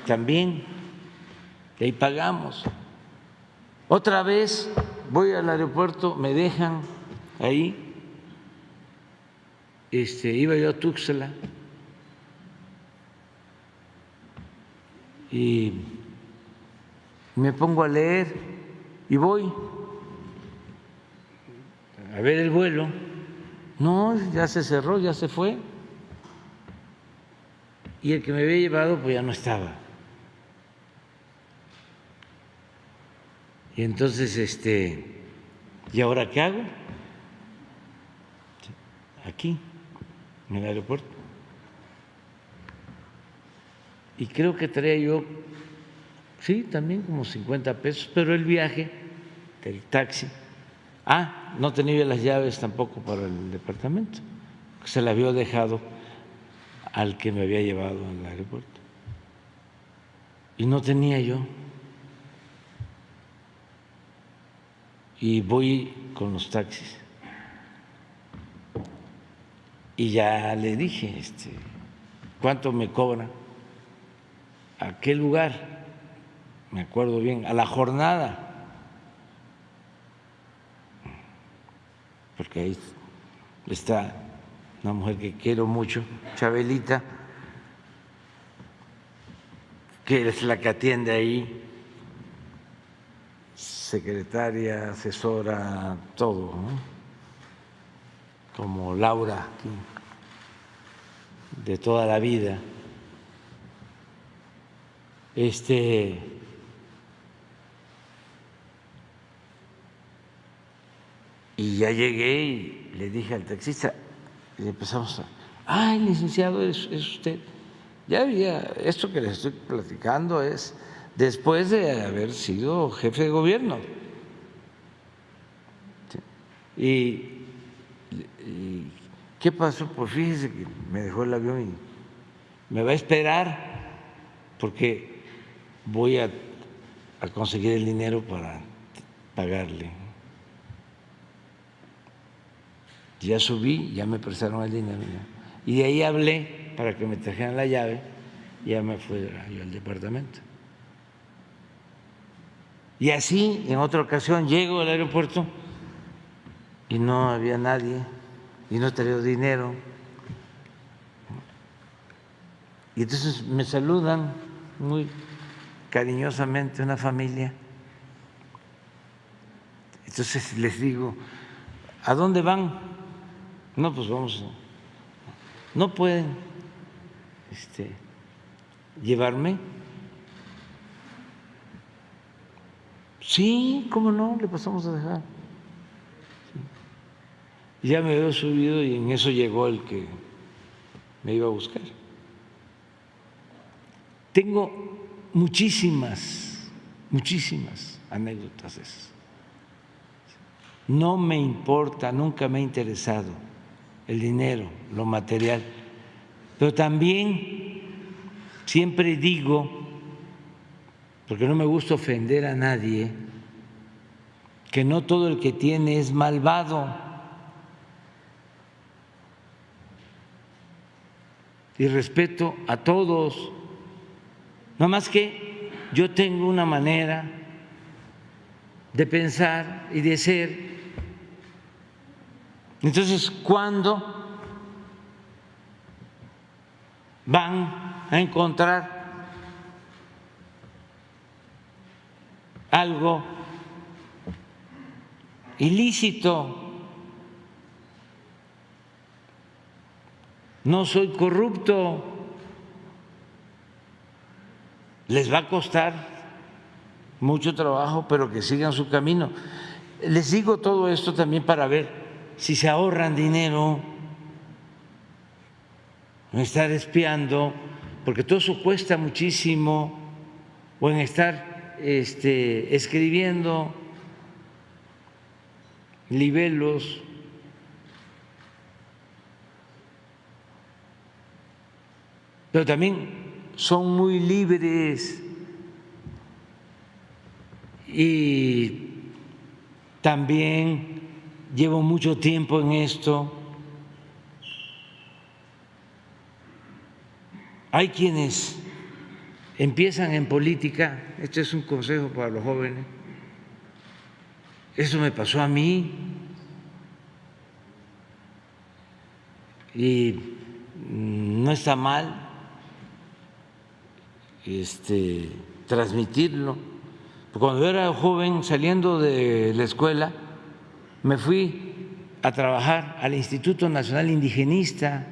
también, y ahí pagamos. Otra vez voy al aeropuerto, me dejan ahí, este, iba yo a Tuxtla y me pongo a leer y voy a ver el vuelo. No, ya se cerró, ya se fue. Y el que me había llevado pues ya no estaba. Y entonces, este, ¿y ahora qué hago? Aquí, en el aeropuerto. Y creo que traía yo, sí, también como 50 pesos, pero el viaje del taxi. Ah, no tenía las llaves tampoco para el departamento, se la había dejado al que me había llevado al aeropuerto. Y no tenía yo. y voy con los taxis. Y ya le dije, este, ¿cuánto me cobra? ¿A qué lugar? Me acuerdo bien, a la jornada. Porque ahí está una mujer que quiero mucho, Chabelita, que es la que atiende ahí secretaria, asesora, todo, como Laura, de toda la vida. Este, y ya llegué y le dije al taxista, y empezamos a, ay, licenciado, es, es usted. Ya había, esto que les estoy platicando es después de haber sido jefe de gobierno. ¿Y, qué pasó? Pues fíjese que me dejó el avión me va a esperar porque voy a, a conseguir el dinero para pagarle. Ya subí, ya me prestaron el dinero. Y de ahí hablé para que me trajeran la llave y ya me fui yo al departamento. Y así, en otra ocasión, llego al aeropuerto y no había nadie y no tenía dinero. Y entonces me saludan muy cariñosamente una familia. Entonces les digo, ¿a dónde van? No, pues vamos, no pueden este, llevarme. Sí, ¿cómo no? Le pasamos a dejar. Ya me había subido y en eso llegó el que me iba a buscar. Tengo muchísimas, muchísimas anécdotas esas. No me importa, nunca me ha interesado el dinero, lo material, pero también siempre digo, porque no me gusta ofender a nadie, que no todo el que tiene es malvado. Y respeto a todos. No más que yo tengo una manera de pensar y de ser entonces, ¿cuándo van a encontrar algo ilícito? No soy corrupto. Les va a costar mucho trabajo, pero que sigan su camino. Les digo todo esto también para ver si se ahorran dinero en estar espiando, porque todo eso cuesta muchísimo, o en estar este, escribiendo libelos. Pero también son muy libres y también llevo mucho tiempo en esto. Hay quienes empiezan en política, este es un consejo para los jóvenes, eso me pasó a mí y no está mal este, transmitirlo. Cuando yo era joven, saliendo de la escuela, me fui a trabajar al Instituto Nacional Indigenista,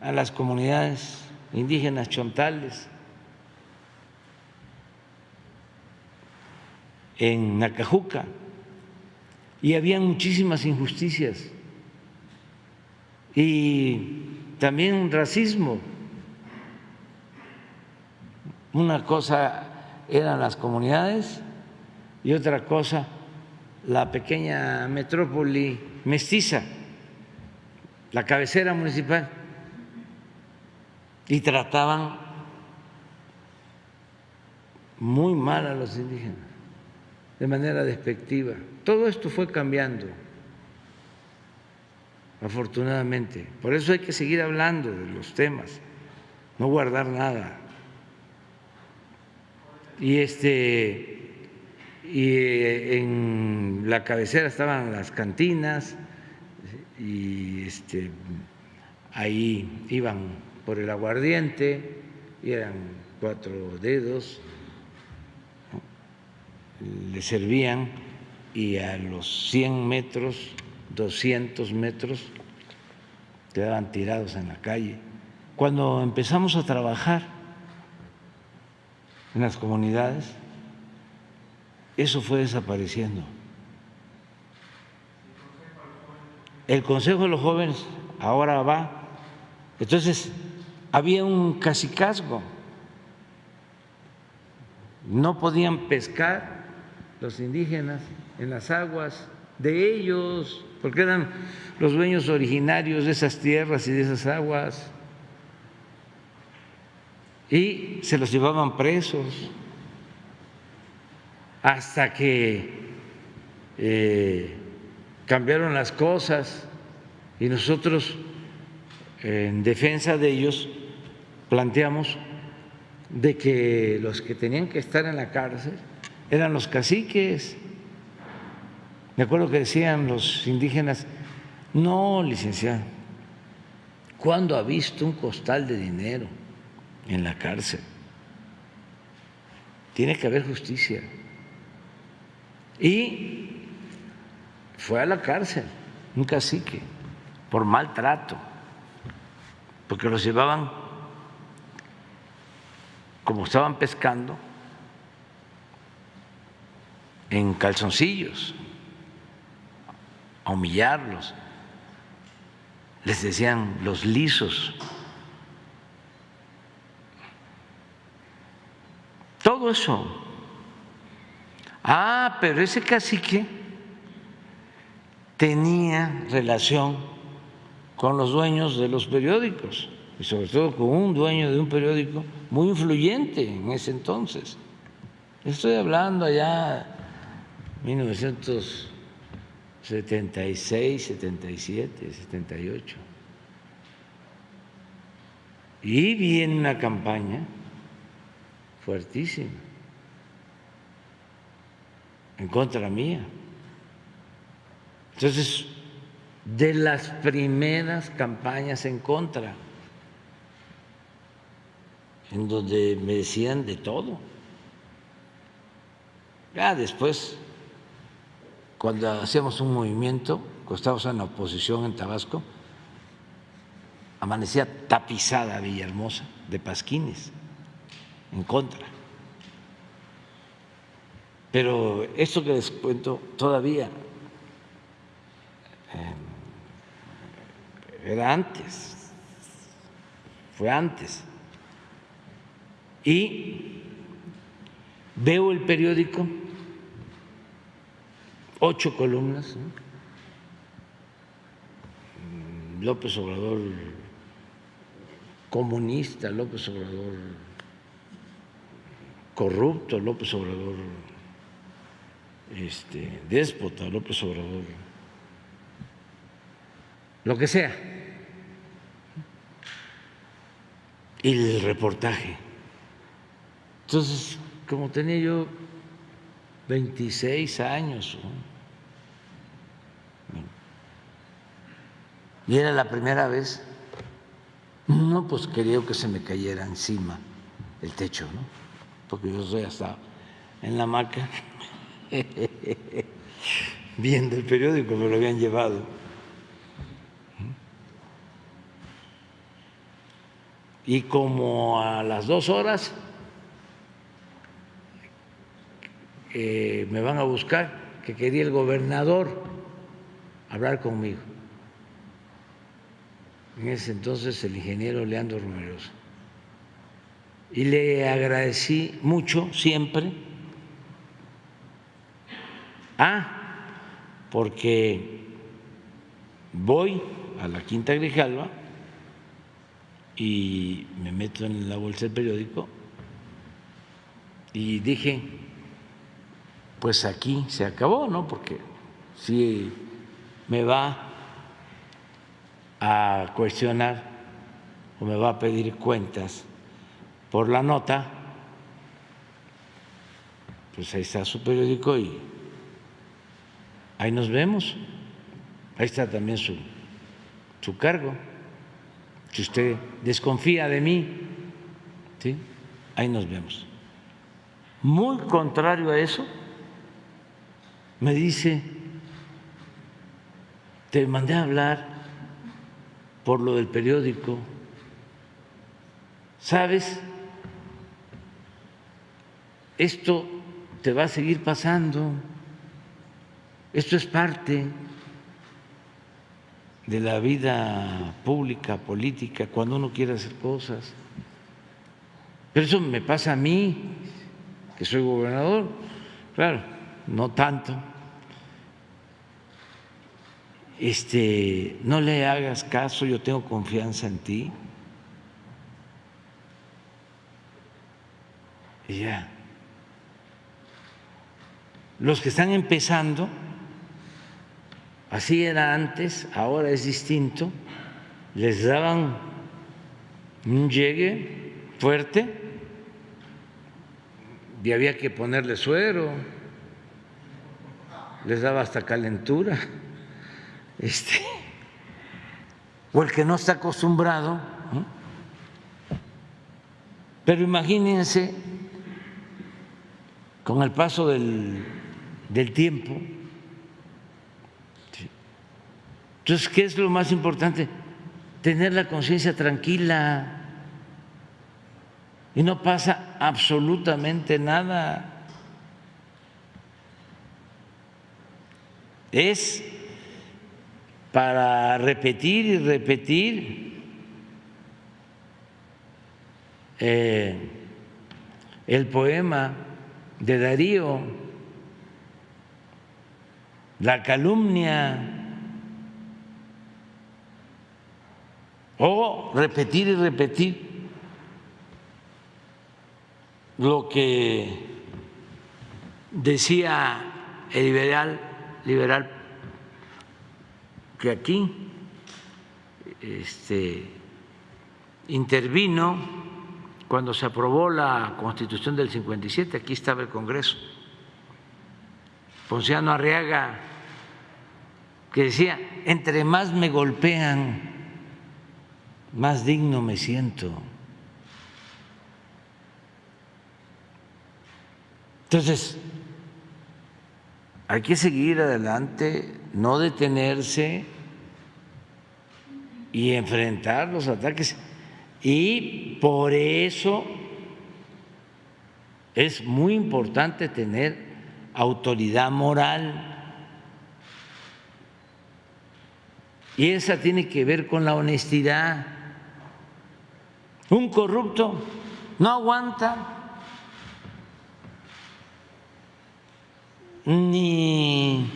a las comunidades indígenas chontales, en Nacajuca, y había muchísimas injusticias y también racismo. Una cosa eran las comunidades y otra cosa la pequeña metrópoli mestiza, la cabecera municipal, y trataban muy mal a los indígenas, de manera despectiva. Todo esto fue cambiando, afortunadamente. Por eso hay que seguir hablando de los temas, no guardar nada. Y este y eh, en la cabecera estaban las cantinas y este, ahí iban por el aguardiente y eran cuatro dedos, le servían y a los 100 metros, 200 metros, quedaban tirados en la calle. Cuando empezamos a trabajar en las comunidades, eso fue desapareciendo. El Consejo de los Jóvenes ahora va. Entonces, había un casicazgo. No podían pescar los indígenas en las aguas de ellos, porque eran los dueños originarios de esas tierras y de esas aguas. y se los llevaban presos hasta que eh, cambiaron las cosas y nosotros en defensa de ellos planteamos de que los que tenían que estar en la cárcel eran los caciques. Me acuerdo que decían los indígenas, no, licenciado, ¿cuándo ha visto un costal de dinero en la cárcel? Tiene que haber justicia. Y fue a la cárcel un cacique por maltrato, porque los llevaban como estaban pescando en calzoncillos, a humillarlos. Les decían los lisos. Todo eso. Ah, pero ese cacique tenía relación con los dueños de los periódicos y sobre todo con un dueño de un periódico muy influyente en ese entonces. Estoy hablando allá 1976, 77, 78. Y viene una campaña fuertísima en contra mía. Entonces, de las primeras campañas en contra, en donde me decían de todo. Ya después cuando hacíamos un movimiento, cuando estábamos en la oposición en Tabasco, amanecía tapizada Villahermosa de pasquines en contra. Pero esto que les cuento todavía eh, era antes, fue antes. Y veo el periódico ocho columnas. López Obrador comunista, López Obrador corrupto, López Obrador este, déspota, López Obrador, lo que sea. Y el reportaje. Entonces, como tenía yo 26 años, Y era la primera vez. No, pues quería que se me cayera encima el techo, ¿no? Porque yo soy hasta en la hamaca viendo el periódico, me lo habían llevado. Y como a las dos horas eh, me van a buscar, que quería el gobernador hablar conmigo en ese entonces el ingeniero Leandro Romeroso. Y le agradecí mucho siempre. Ah, porque voy a la Quinta Grijalva y me meto en la bolsa del periódico y dije, pues aquí se acabó, ¿no? Porque si me va a cuestionar o me va a pedir cuentas por la nota, pues ahí está su periódico y ahí nos vemos. Ahí está también su, su cargo. Si usted desconfía de mí, ¿sí? ahí nos vemos. Muy contrario a eso, me dice, te mandé a hablar por lo del periódico. ¿Sabes? Esto te va a seguir pasando. Esto es parte de la vida pública, política, cuando uno quiere hacer cosas. Pero eso me pasa a mí, que soy gobernador, claro, no tanto este, no le hagas caso, yo tengo confianza en ti. Y ya. Los que están empezando, así era antes, ahora es distinto, les daban un llegue fuerte y había que ponerle suero, les daba hasta calentura. Este, o el que no está acostumbrado. Pero imagínense, con el paso del, del tiempo, entonces, ¿qué es lo más importante? Tener la conciencia tranquila y no pasa absolutamente nada. Es para repetir y repetir eh, el poema de Darío, la calumnia, o repetir y repetir lo que decía el liberal, liberal que aquí este, intervino cuando se aprobó la Constitución del 57, aquí estaba el Congreso, Ponciano Arriaga, que decía, entre más me golpean, más digno me siento. Entonces, hay que seguir adelante, no detenerse y enfrentar los ataques. Y por eso es muy importante tener autoridad moral. Y esa tiene que ver con la honestidad. Un corrupto no aguanta ni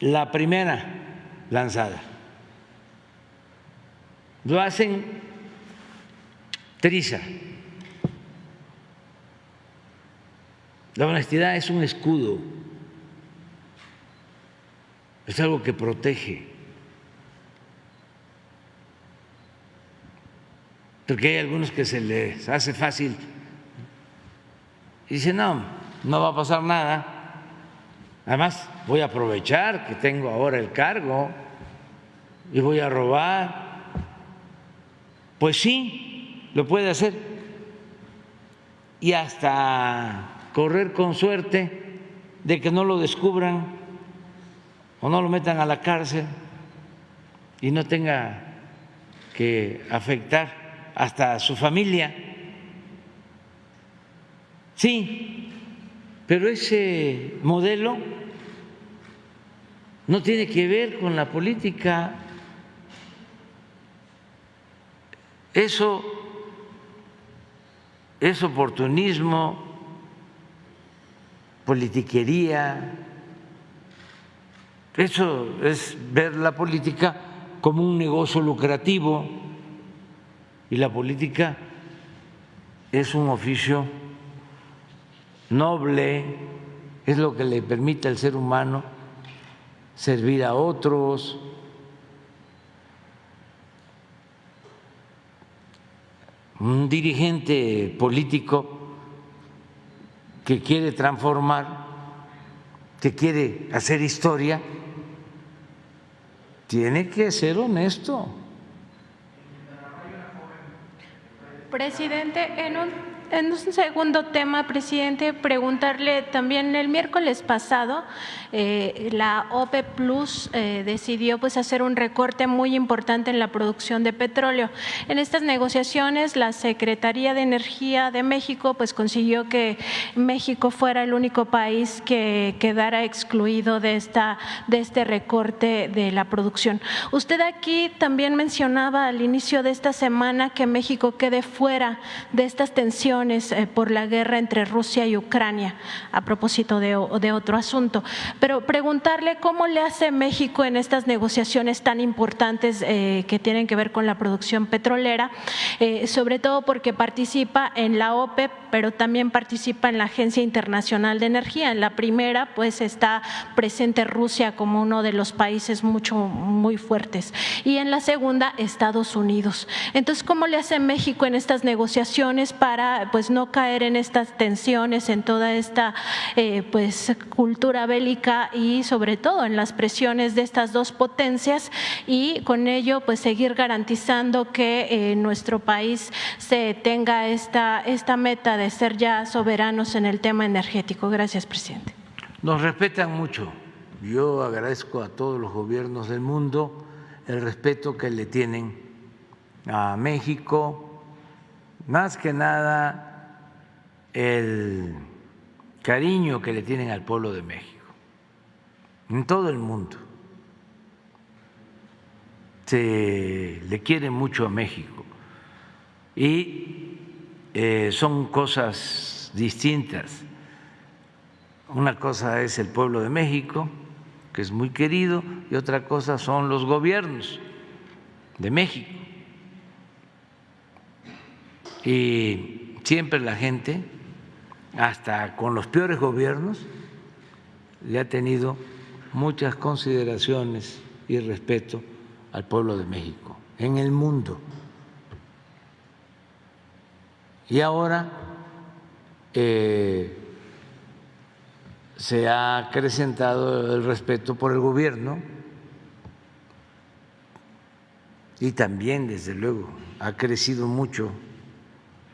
la primera lanzada. Lo hacen triza. La honestidad es un escudo, es algo que protege. Porque hay algunos que se les hace fácil y dicen, no, no va a pasar nada. Además, voy a aprovechar que tengo ahora el cargo y voy a robar. Pues sí, lo puede hacer. Y hasta correr con suerte de que no lo descubran o no lo metan a la cárcel y no tenga que afectar hasta su familia. Sí, pero ese modelo no tiene que ver con la política. Eso es oportunismo, politiquería, eso es ver la política como un negocio lucrativo y la política es un oficio noble, es lo que le permite al ser humano servir a otros. Un dirigente político que quiere transformar, que quiere hacer historia, tiene que ser honesto. Presidente, en un en un segundo tema, presidente, preguntarle también el miércoles pasado eh, la OPE Plus eh, decidió pues hacer un recorte muy importante en la producción de petróleo. En estas negociaciones, la Secretaría de Energía de México pues consiguió que México fuera el único país que quedara excluido de esta de este recorte de la producción. Usted aquí también mencionaba al inicio de esta semana que México quede fuera de estas tensiones negociaciones eh, por la guerra entre Rusia y Ucrania, a propósito de, otro asunto. Pero preguntarle cómo le hace México en estas negociaciones tan importantes eh, que tienen que ver con la producción petrolera, eh, sobre todo porque participa en la OPEP, pero también participa en la Agencia Internacional de Energía. En la primera, pues está presente Rusia como uno de los países mucho, muy fuertes. Y en la segunda, Estados Unidos. Entonces, ¿cómo le hace México en estas negociaciones para pues no caer en estas tensiones, en toda esta eh, pues cultura bélica y sobre todo en las presiones de estas dos potencias y con ello pues seguir garantizando que eh, nuestro país se tenga esta, esta meta de ser ya soberanos en el tema energético? Gracias, presidente. Nos respetan mucho. Yo agradezco a todos los gobiernos del mundo el respeto que le tienen a México, más que nada el cariño que le tienen al pueblo de México, en todo el mundo. Se le quiere mucho a México y eh, son cosas distintas. Una cosa es el pueblo de México, que es muy querido, y otra cosa son los gobiernos de México. Y siempre la gente, hasta con los peores gobiernos, le ha tenido muchas consideraciones y respeto al pueblo de México en el mundo. Y ahora eh, se ha acrecentado el respeto por el gobierno y también, desde luego, ha crecido mucho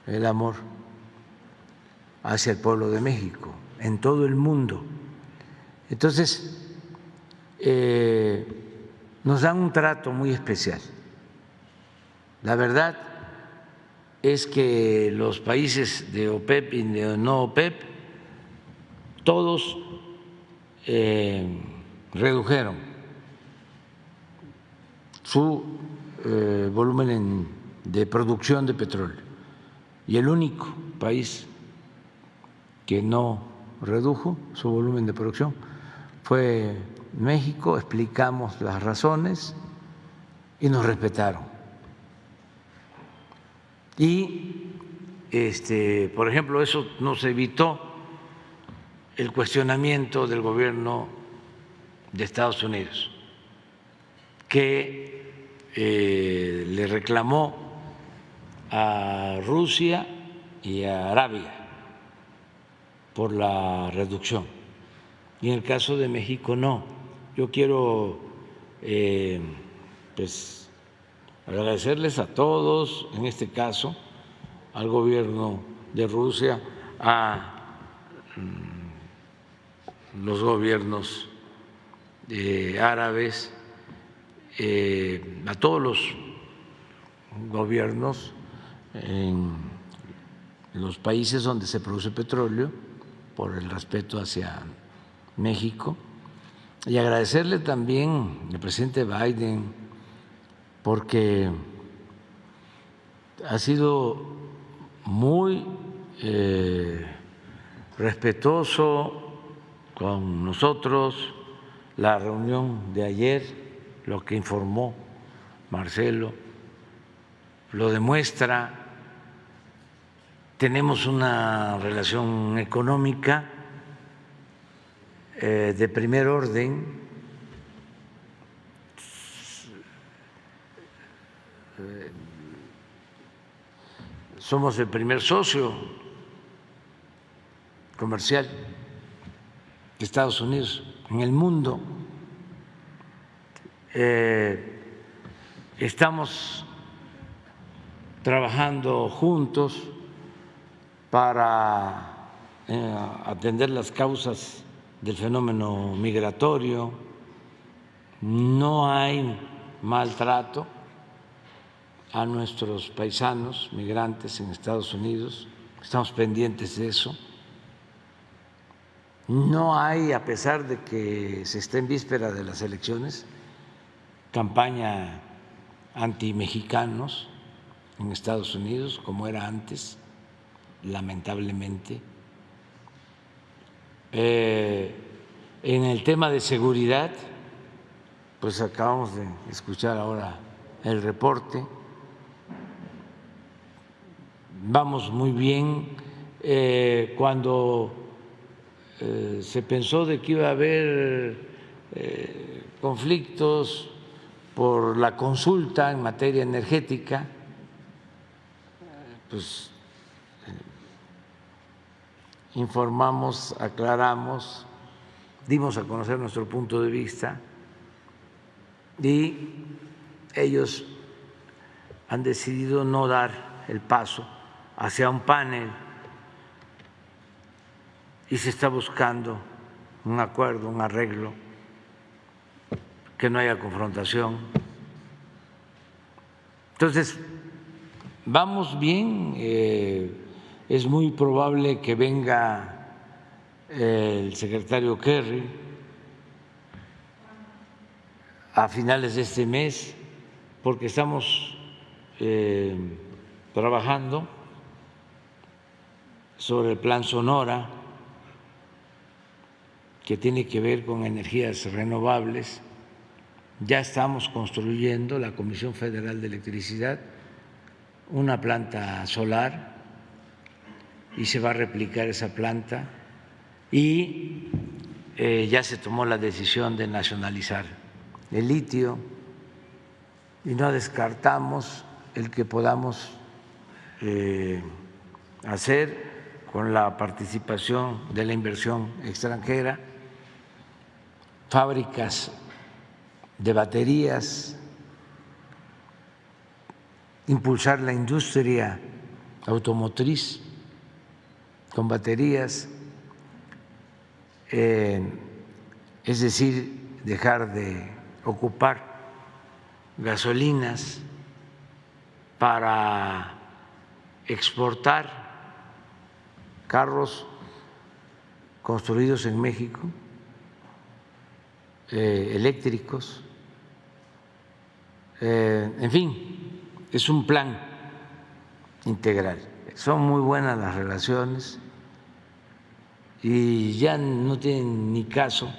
el amor hacia el pueblo de México en todo el mundo. Entonces, eh, nos dan un trato muy especial. La verdad es que los países de OPEP y de no OPEP, todos eh, redujeron su eh, volumen de producción de petróleo. Y el único país que no redujo su volumen de producción fue México, explicamos las razones y nos respetaron. Y, este, por ejemplo, eso nos evitó el cuestionamiento del gobierno de Estados Unidos, que eh, le reclamó a Rusia y a Arabia por la reducción. Y en el caso de México no. Yo quiero eh, pues, agradecerles a todos, en este caso al gobierno de Rusia, a mm, los gobiernos eh, árabes, eh, a todos los gobiernos en los países donde se produce petróleo por el respeto hacia México y agradecerle también al presidente Biden porque ha sido muy eh, respetuoso con nosotros la reunión de ayer, lo que informó Marcelo, lo demuestra, tenemos una relación económica eh, de primer orden somos el primer socio comercial de Estados Unidos en el mundo. Eh, estamos trabajando juntos para eh, atender las causas del fenómeno migratorio. No hay maltrato a nuestros paisanos migrantes en Estados Unidos, estamos pendientes de eso. No hay, a pesar de que se está en víspera de las elecciones, campaña anti-mexicanos en Estados Unidos, como era antes. Lamentablemente. Eh, en el tema de seguridad, pues acabamos de escuchar ahora el reporte. Vamos muy bien. Eh, cuando eh, se pensó de que iba a haber conflictos por la consulta en materia energética, pues informamos, aclaramos, dimos a conocer nuestro punto de vista y ellos han decidido no dar el paso hacia un panel y se está buscando un acuerdo, un arreglo, que no haya confrontación. Entonces, vamos bien, eh, es muy probable que venga el secretario Kerry a finales de este mes, porque estamos eh, trabajando sobre el plan Sonora, que tiene que ver con energías renovables. Ya estamos construyendo la Comisión Federal de Electricidad una planta solar y se va a replicar esa planta. Y eh, ya se tomó la decisión de nacionalizar el litio y no descartamos el que podamos eh, hacer con la participación de la inversión extranjera fábricas de baterías, impulsar la industria automotriz con baterías es decir, dejar de ocupar gasolinas para exportar carros construidos en México, eh, eléctricos, eh, en fin, es un plan integral. Son muy buenas las relaciones y ya no tiene ni caso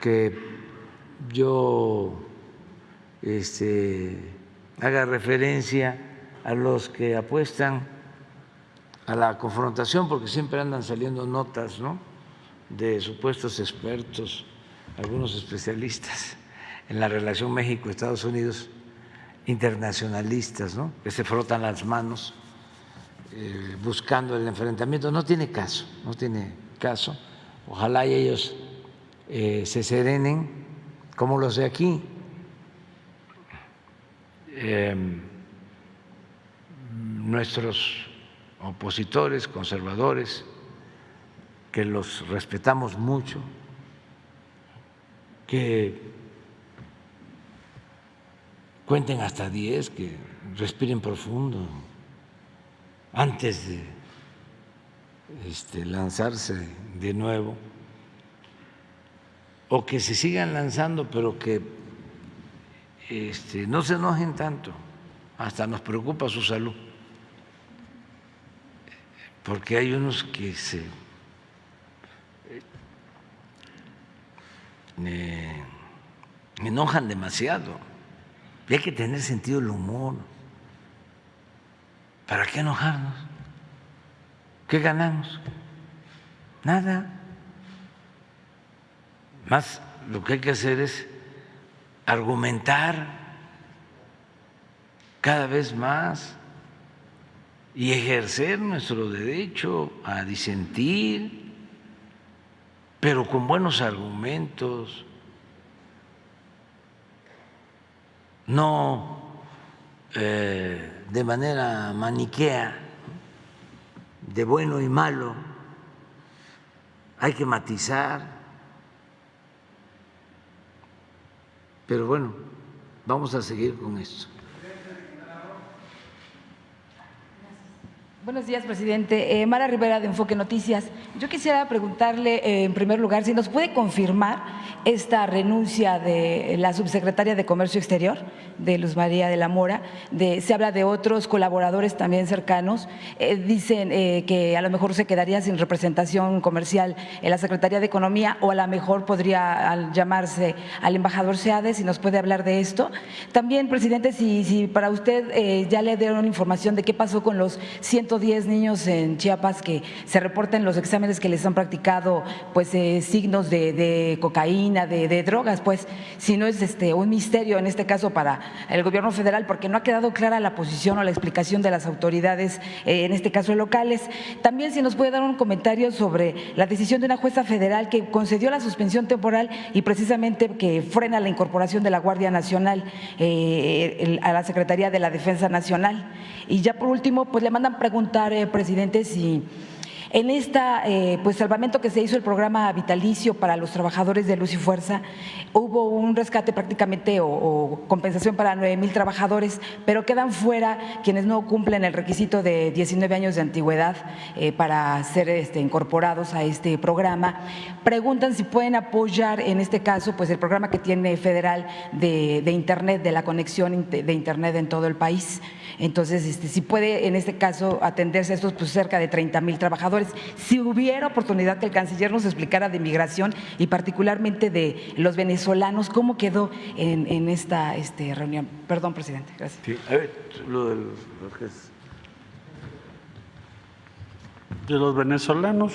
que yo este, haga referencia a los que apuestan a la confrontación, porque siempre andan saliendo notas ¿no? de supuestos expertos, algunos especialistas en la relación México-Estados Unidos, internacionalistas, ¿no? que se frotan las manos eh, buscando el enfrentamiento. No tiene caso, no tiene caso. Ojalá ellos eh, se serenen como los de aquí. Em, nuestros opositores, conservadores, que los respetamos mucho, que cuenten hasta diez, que respiren profundo antes de este, lanzarse de nuevo, o que se sigan lanzando, pero que este, no se enojen tanto, hasta nos preocupa su salud, porque hay unos que se me enojan demasiado, y hay que tener sentido del humor. ¿Para qué enojarnos? ¿Qué ganamos? Nada. Más lo que hay que hacer es argumentar cada vez más y ejercer nuestro derecho a disentir, pero con buenos argumentos, no eh, de manera maniquea, de bueno y malo, hay que matizar, pero bueno, vamos a seguir con esto. Buenos días, presidente. Eh, Mara Rivera de Enfoque Noticias. Yo quisiera preguntarle, eh, en primer lugar, si nos puede confirmar esta renuncia de la subsecretaria de Comercio Exterior, de Luz María de la Mora. De, se habla de otros colaboradores también cercanos. Eh, dicen que a lo mejor se quedaría sin representación comercial en la Secretaría de Economía o a lo mejor podría llamarse al embajador Seade, si nos puede hablar de esto. También, presidente, si, si para usted ya le dieron información de qué pasó con los 100 110 niños en Chiapas que se reportan los exámenes que les han practicado pues eh, signos de, cocaína, de, drogas, pues si no es este un misterio en este caso para el gobierno federal porque no ha quedado clara la posición o la explicación de las autoridades, eh, en este caso locales. También si nos puede dar un comentario sobre la decisión de una jueza federal que concedió la suspensión temporal y precisamente que frena la incorporación de la Guardia Nacional eh, a la Secretaría de la Defensa Nacional. Y ya por último, pues le mandan preguntar, eh, presidente, si en esta eh, pues salvamento que se hizo el programa vitalicio para los trabajadores de Luz y Fuerza, hubo un rescate prácticamente o, compensación para 9 mil trabajadores, pero quedan fuera quienes no cumplen el requisito de 19 años de antigüedad eh, para ser este, incorporados a este programa. Preguntan si pueden apoyar en este caso pues el programa que tiene federal de, de Internet, de la conexión de Internet en todo el país. Entonces, este, si puede en este caso atenderse a estos pues, cerca de 30 mil trabajadores. Si hubiera oportunidad que el canciller nos explicara de migración y particularmente de los venezolanos, ¿cómo quedó en, esta este, reunión? Perdón, presidente. Gracias. A ver, lo de De los venezolanos,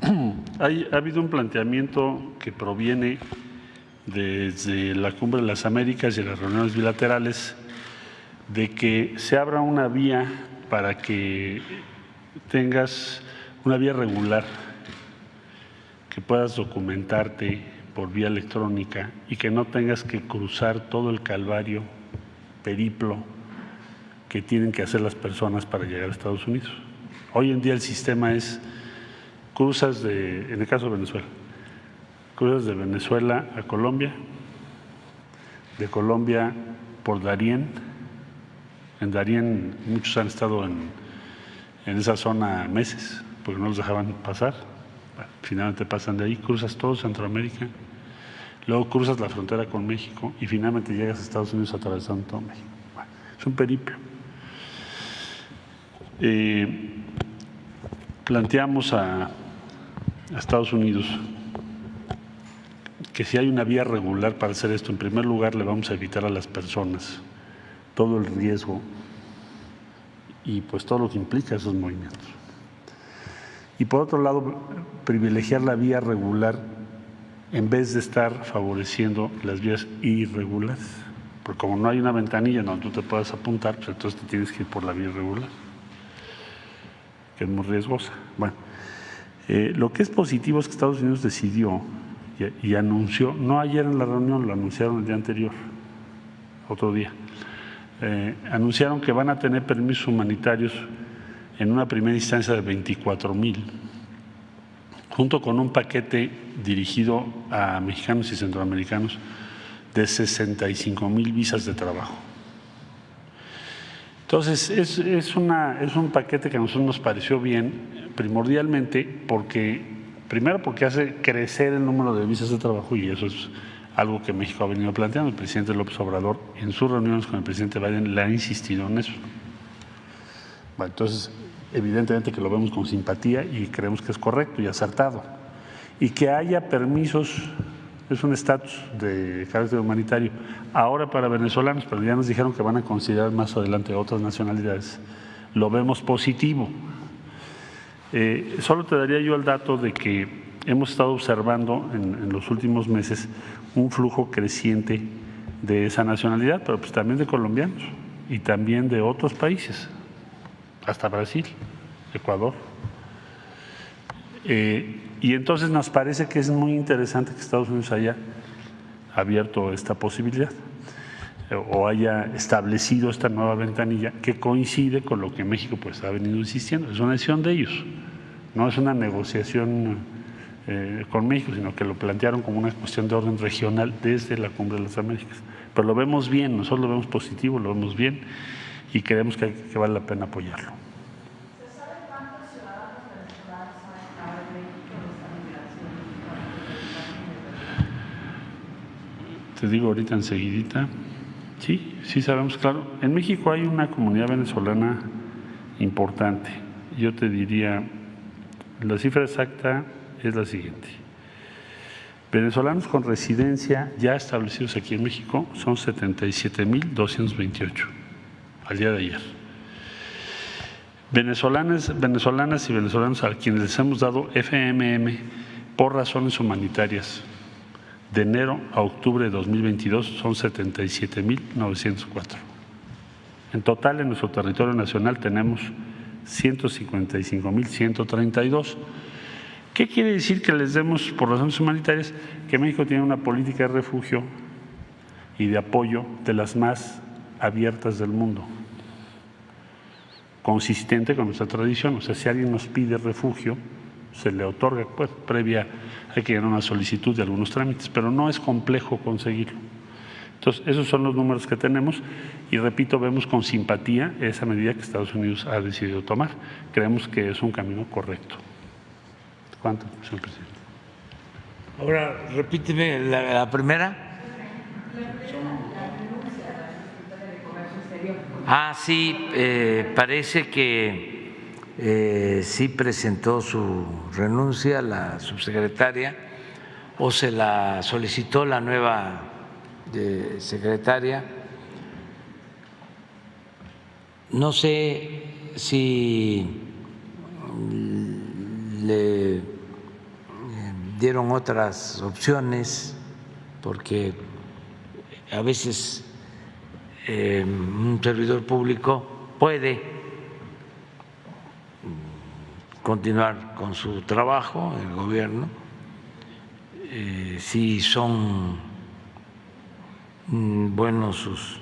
ha habido un planteamiento que proviene desde la Cumbre de las Américas y las reuniones bilaterales de que se abra una vía para que tengas una vía regular, que puedas documentarte por vía electrónica y que no tengas que cruzar todo el calvario, periplo que tienen que hacer las personas para llegar a Estados Unidos. Hoy en día el sistema es cruzas de, en el caso de Venezuela, cruzas de Venezuela a Colombia, de Colombia por Darién, en muchos han estado en, esa zona meses porque no los dejaban pasar. finalmente pasan de ahí, cruzas todo Centroamérica, luego cruzas la frontera con México y finalmente llegas a Estados Unidos atravesando todo México. es un periplo. Eh, planteamos a Estados Unidos que si hay una vía regular para hacer esto, en primer lugar le vamos a evitar a las personas todo el riesgo y pues todo lo que implica esos movimientos. Y por otro lado, privilegiar la vía regular en vez de estar favoreciendo las vías irregulares. Porque como no hay una ventanilla donde tú te puedas apuntar, pues entonces te tienes que ir por la vía irregular, que es muy riesgosa. Bueno, eh, lo que es positivo es que Estados Unidos decidió y, y anunció, no ayer en la reunión, lo anunciaron el día anterior, otro día, eh, anunciaron que van a tener permisos humanitarios en una primera instancia de 24 mil, junto con un paquete dirigido a mexicanos y centroamericanos de 65 mil visas de trabajo. Entonces, es, es, una, es un paquete que a nosotros nos pareció bien, primordialmente porque, primero porque hace crecer el número de visas de trabajo y eso es algo que México ha venido planteando. El presidente López Obrador en sus reuniones con el presidente Biden le ha insistido en eso. entonces, evidentemente que lo vemos con simpatía y creemos que es correcto y acertado. Y que haya permisos, es un estatus de carácter humanitario, ahora para venezolanos, pero ya nos dijeron que van a considerar más adelante otras nacionalidades. Lo vemos positivo. Eh, solo te daría yo el dato de que hemos estado observando en, los últimos meses un flujo creciente de esa nacionalidad, pero pues también de colombianos y también de otros países, hasta Brasil, Ecuador. Eh, y entonces nos parece que es muy interesante que Estados Unidos haya abierto esta posibilidad eh, o haya establecido esta nueva ventanilla que coincide con lo que México pues ha venido insistiendo. Es una decisión de ellos, no es una negociación eh, con México, sino que lo plantearon como una cuestión de orden regional desde la Cumbre de las Américas. Pero lo vemos bien, nosotros lo vemos positivo, lo vemos bien y creemos que, que vale la pena apoyarlo. Sabe cuántos ciudadanos venezolanos han estado en México esta migración? Te digo ahorita enseguidita. Sí, sí sabemos, claro. En México hay una comunidad venezolana importante. Yo te diría, la cifra exacta es la siguiente. Venezolanos con residencia ya establecidos aquí en México son 77.228 al día de ayer. Venezolanas, venezolanas y venezolanos a quienes les hemos dado FMM por razones humanitarias de enero a octubre de 2022 son 77.904. En total, en nuestro territorio nacional tenemos 155.132. ¿Qué quiere decir que les demos por razones humanitarias? Que México tiene una política de refugio y de apoyo de las más abiertas del mundo, consistente con nuestra tradición. O sea, si alguien nos pide refugio, se le otorga, pues previa, hay que llenar una solicitud de algunos trámites, pero no es complejo conseguirlo. Entonces, esos son los números que tenemos y repito, vemos con simpatía esa medida que Estados Unidos ha decidido tomar. Creemos que es un camino correcto. ¿Cuánto, señor presidente? Ahora, repíteme la, la primera. Ah, sí, eh, parece que eh, sí presentó su renuncia la subsecretaria o se la solicitó la nueva eh, secretaria. No sé si le dieron otras opciones porque a veces eh, un servidor público puede continuar con su trabajo el gobierno eh, si son mm, buenos sus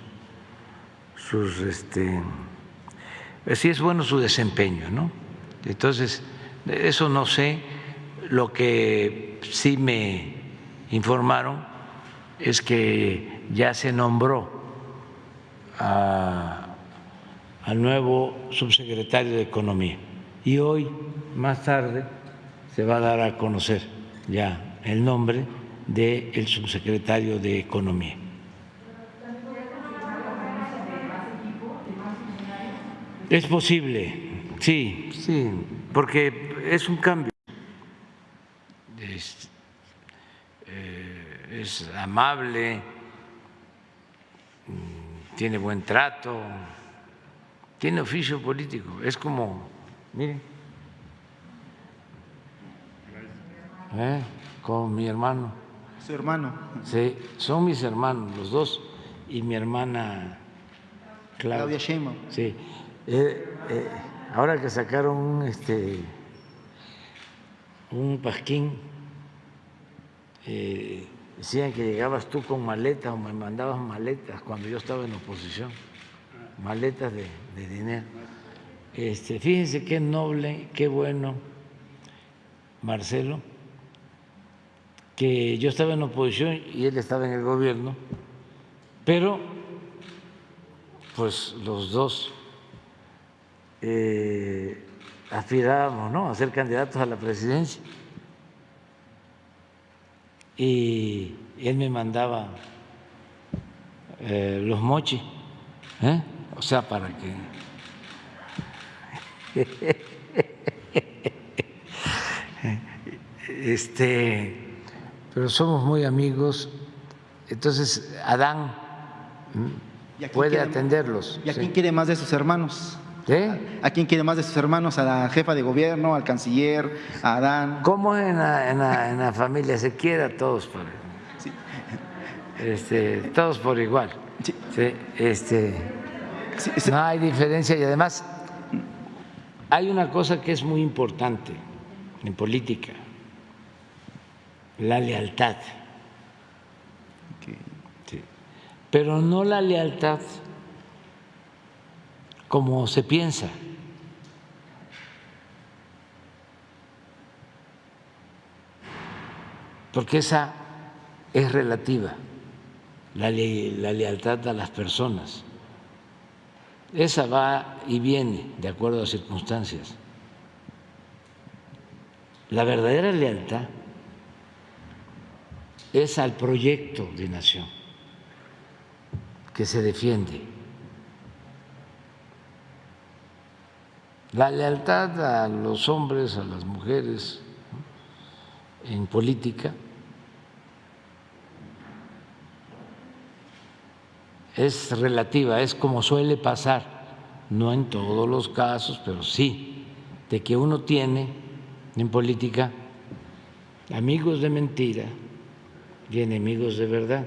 sus este si es bueno su desempeño, ¿no? Entonces, eso no sé, lo que sí me informaron es que ya se nombró al nuevo subsecretario de Economía. Y hoy, más tarde, se va a dar a conocer ya el nombre del subsecretario de Economía. Es posible, sí, sí, porque es un cambio. Es, eh, es amable tiene buen trato, tiene oficio político, es como, miren, ¿eh? con mi hermano. Su hermano. Sí, son mis hermanos, los dos, y mi hermana Claudia. Claudia Sheinbaum. Sí, eh, eh, ahora que sacaron este, un pasquín, eh, decían que llegabas tú con maletas o me mandabas maletas cuando yo estaba en oposición, maletas de, dinero. Este, fíjense qué noble, qué bueno, Marcelo, que yo estaba en oposición y él estaba en el gobierno, pero pues los dos eh, aspirábamos ¿no? a ser candidatos a la presidencia y él me mandaba eh, los mochis, ¿eh? o sea, para que... Este, pero somos muy amigos, entonces Adán puede atenderlos. ¿Y a quién quiere más de sus hermanos? ¿Eh? ¿A quién quiere más de sus hermanos? ¿A la jefa de gobierno, al canciller, a Adán? ¿Cómo en la, en la, en la familia se quiere a todos por, Sí. este, todos por igual? Sí. Sí, este, sí. no hay diferencia y además hay una cosa que es muy importante en política, la lealtad. Pero no la lealtad como se piensa. Porque esa es relativa, la, la lealtad a las personas. Esa va y viene de acuerdo a circunstancias. La verdadera lealtad es al proyecto de nación que se defiende. La lealtad a los hombres, a las mujeres en política es relativa, es como suele pasar, no en todos los casos, pero sí, de que uno tiene en política amigos de mentira y enemigos de verdad.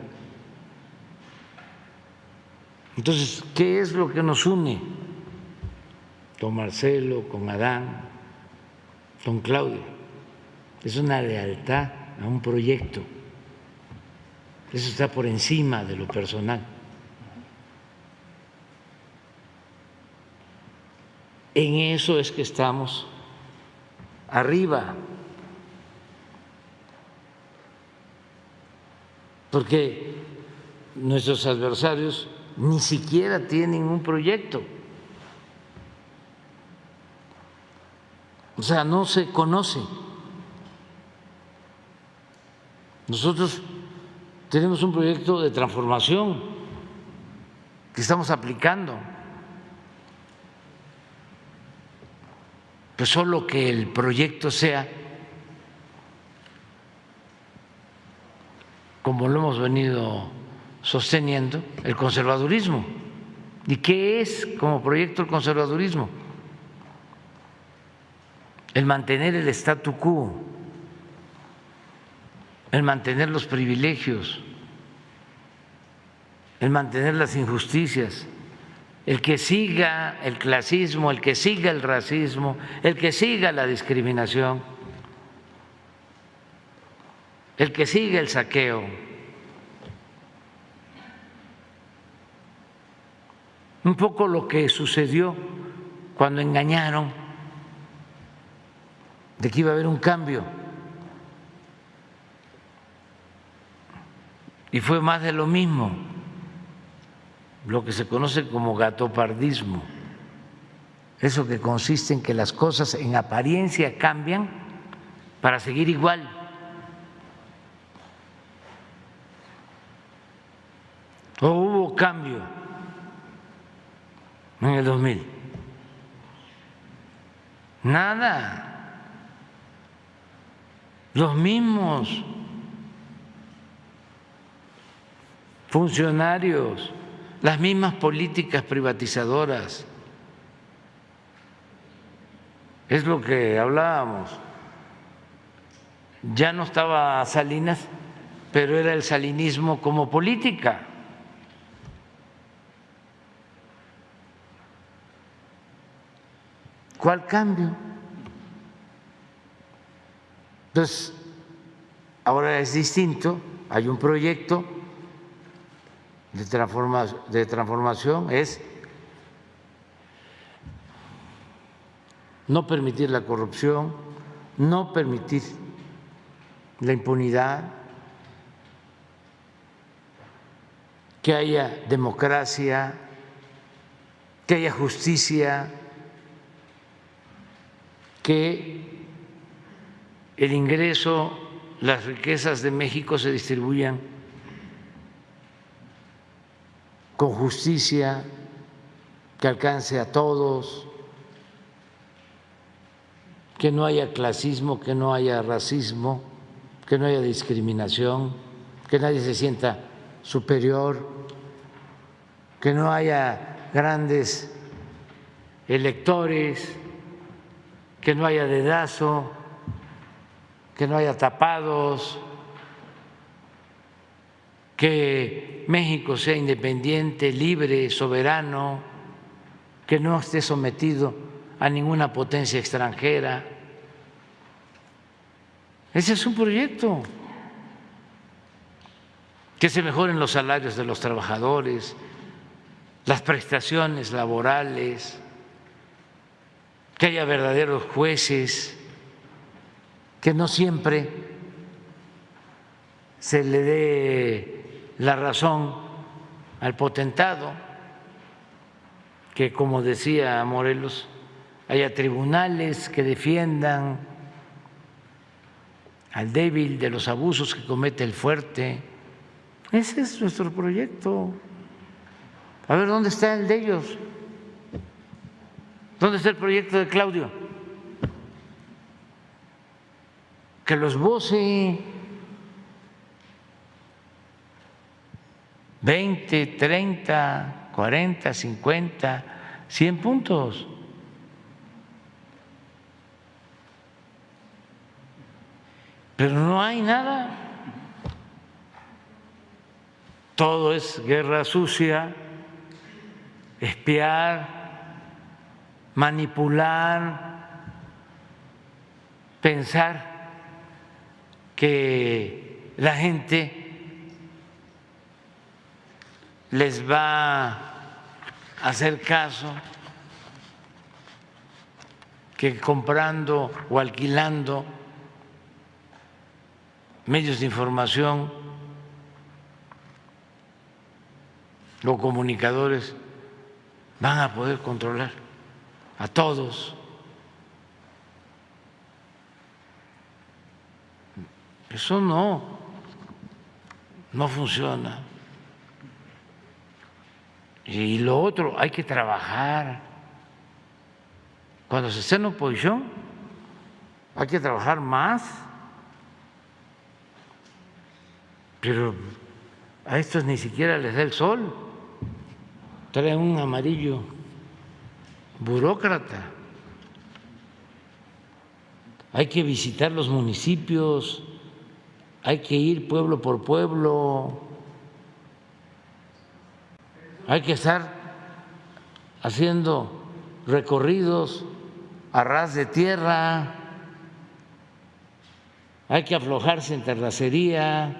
Entonces, ¿qué es lo que nos une con Marcelo, con Adán, con Claudia? Es una lealtad a un proyecto. Eso está por encima de lo personal. En eso es que estamos arriba, porque nuestros adversarios ni siquiera tienen un proyecto. O sea, no se conoce. Nosotros tenemos un proyecto de transformación que estamos aplicando. Pues solo que el proyecto sea como lo hemos venido sosteniendo, el conservadurismo. ¿Y qué es como proyecto el conservadurismo? El mantener el statu quo, el mantener los privilegios, el mantener las injusticias, el que siga el clasismo, el que siga el racismo, el que siga la discriminación, el que siga el saqueo. Un poco lo que sucedió cuando engañaron de que iba a haber un cambio. Y fue más de lo mismo lo que se conoce como gatopardismo, eso que consiste en que las cosas en apariencia cambian para seguir igual. ¿O hubo cambio en el 2000? Nada. Los mismos funcionarios las mismas políticas privatizadoras. Es lo que hablábamos. Ya no estaba Salinas, pero era el salinismo como política. ¿Cuál cambio? Entonces, ahora es distinto, hay un proyecto de, transformación es no permitir la corrupción, no permitir la impunidad, que haya democracia, que haya justicia, que el ingreso, las riquezas de México se distribuyan con justicia, que alcance a todos, que no haya clasismo, que no haya racismo, que no haya discriminación, que nadie se sienta superior, que no haya grandes electores, que no haya dedazo, que no haya tapados, que México sea independiente, libre, soberano, que no esté sometido a ninguna potencia extranjera. Ese es un proyecto. Que se mejoren los salarios de los trabajadores, las prestaciones laborales, que haya verdaderos jueces, que no siempre se le dé la razón al potentado, que como decía Morelos, haya tribunales que defiendan al débil de los abusos que comete el fuerte. Ese es nuestro proyecto. A ver, ¿dónde está el de ellos? ¿Dónde está el proyecto de Claudio? Que los voce 20, 30, 40, 50, 100 puntos. Pero no hay nada. Todo es guerra sucia, espiar, manipular, pensar que la gente les va a hacer caso, que comprando o alquilando medios de información o comunicadores van a poder controlar a todos. Eso no, no funciona. Y lo otro, hay que trabajar. Cuando se esté en oposición, hay que trabajar más. Pero a estos ni siquiera les da el sol. Traen un amarillo burócrata. Hay que visitar los municipios, hay que ir pueblo por pueblo, hay que estar haciendo recorridos a ras de tierra, hay que aflojarse en terracería.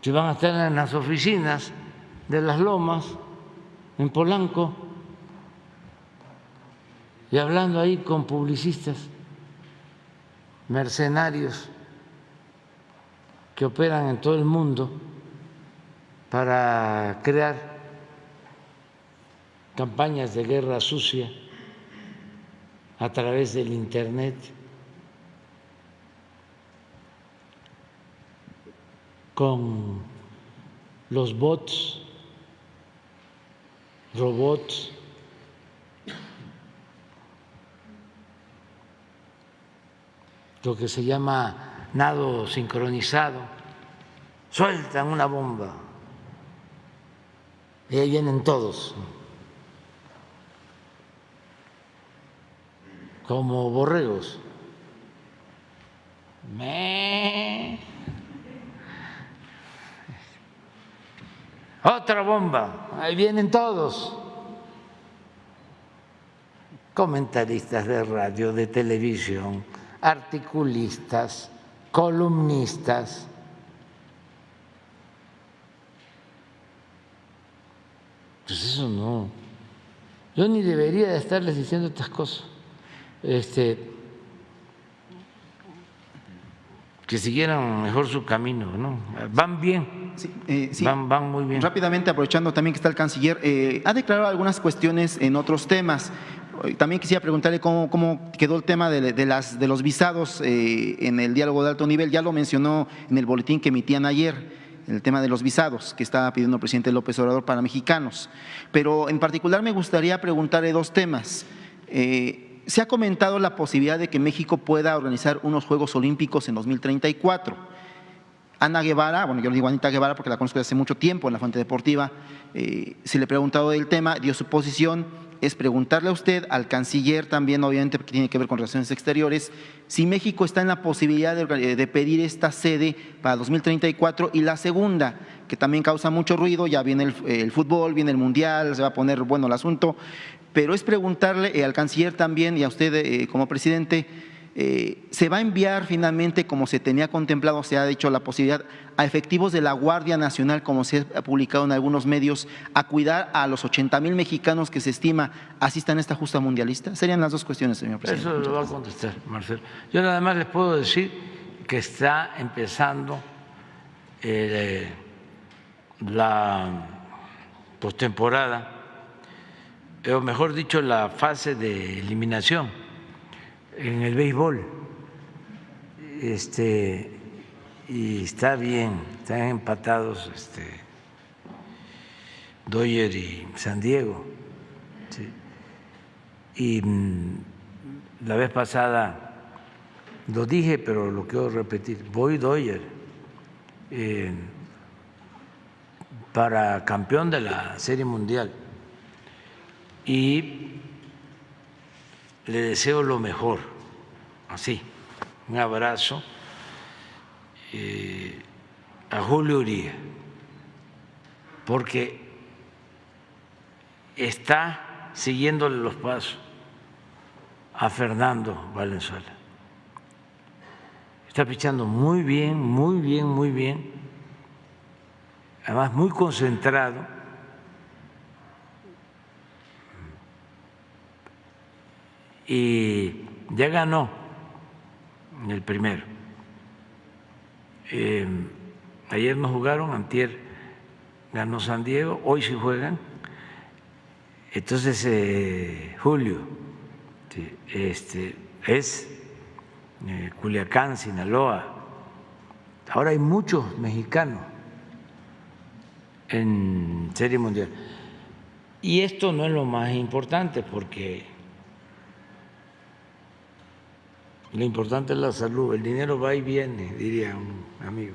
Si van a estar en las oficinas de las Lomas, en Polanco, y hablando ahí con publicistas, mercenarios que operan en todo el mundo para crear campañas de guerra sucia a través del Internet. con los bots robots, lo que se llama nado sincronizado, sueltan una bomba. Y ahí vienen todos, como borregos. Me. Otra bomba, ahí vienen todos. Comentaristas de radio, de televisión, articulistas, columnistas. Pues eso no. Yo ni debería de estarles diciendo estas cosas. Este, que siguieran mejor su camino, ¿no? Van bien, eh, Van, muy bien. Rápidamente, aprovechando también que está el canciller, eh, ha declarado algunas cuestiones en otros temas. También quisiera preguntarle cómo, quedó el tema de, los visados eh, en el diálogo de alto nivel. Ya lo mencionó en el boletín que emitían ayer el tema de los visados que estaba pidiendo el presidente López Obrador para mexicanos. Pero en particular me gustaría preguntarle dos temas. Se ha comentado la posibilidad de que México pueda organizar unos Juegos Olímpicos en 2034. Ana Guevara, bueno, yo le digo Anita Guevara porque la conozco desde hace mucho tiempo en la fuente deportiva, eh, se le ha preguntado del tema, dio su posición, es preguntarle a usted, al canciller también, obviamente, porque tiene que ver con relaciones exteriores, si México está en la posibilidad de, de, pedir esta sede para 2034 y la segunda, que también causa mucho ruido, ya viene el, el, fútbol, viene el mundial, se va a poner bueno el asunto, pero es preguntarle eh, al canciller también y a usted eh, como presidente, eh, ¿se va a enviar finalmente, como se tenía contemplado, se ha dicho la posibilidad, a efectivos de la Guardia Nacional, como se ha publicado en algunos medios, a cuidar a los 80 mil mexicanos que se estima asistan a esta justa mundialista? Serían las dos cuestiones, señor presidente. Eso lo va a contestar, Marcelo. Yo nada más les puedo decir que está empezando la postemporada o mejor dicho, la fase de eliminación en el béisbol. Este, y está bien, están empatados este, Doyer y San Diego. Y mm, la vez pasada lo dije, pero lo quiero repetir, voy Doyer eh, para campeón de la Serie Mundial y le deseo lo mejor, así, un abrazo eh, a Julio Uribe, porque está siguiéndole los pasos a Fernando Valenzuela. Está pichando muy bien, muy bien, muy bien, además muy concentrado y ya ganó el primero. Eh, ayer no jugaron, antier ganó San Diego, hoy sí juegan. Entonces, eh, Julio, este, es eh, Culiacán, Sinaloa. Ahora hay muchos mexicanos en Serie Mundial. Y esto no es lo más importante porque Lo importante es la salud, el dinero va y viene, diría un amigo.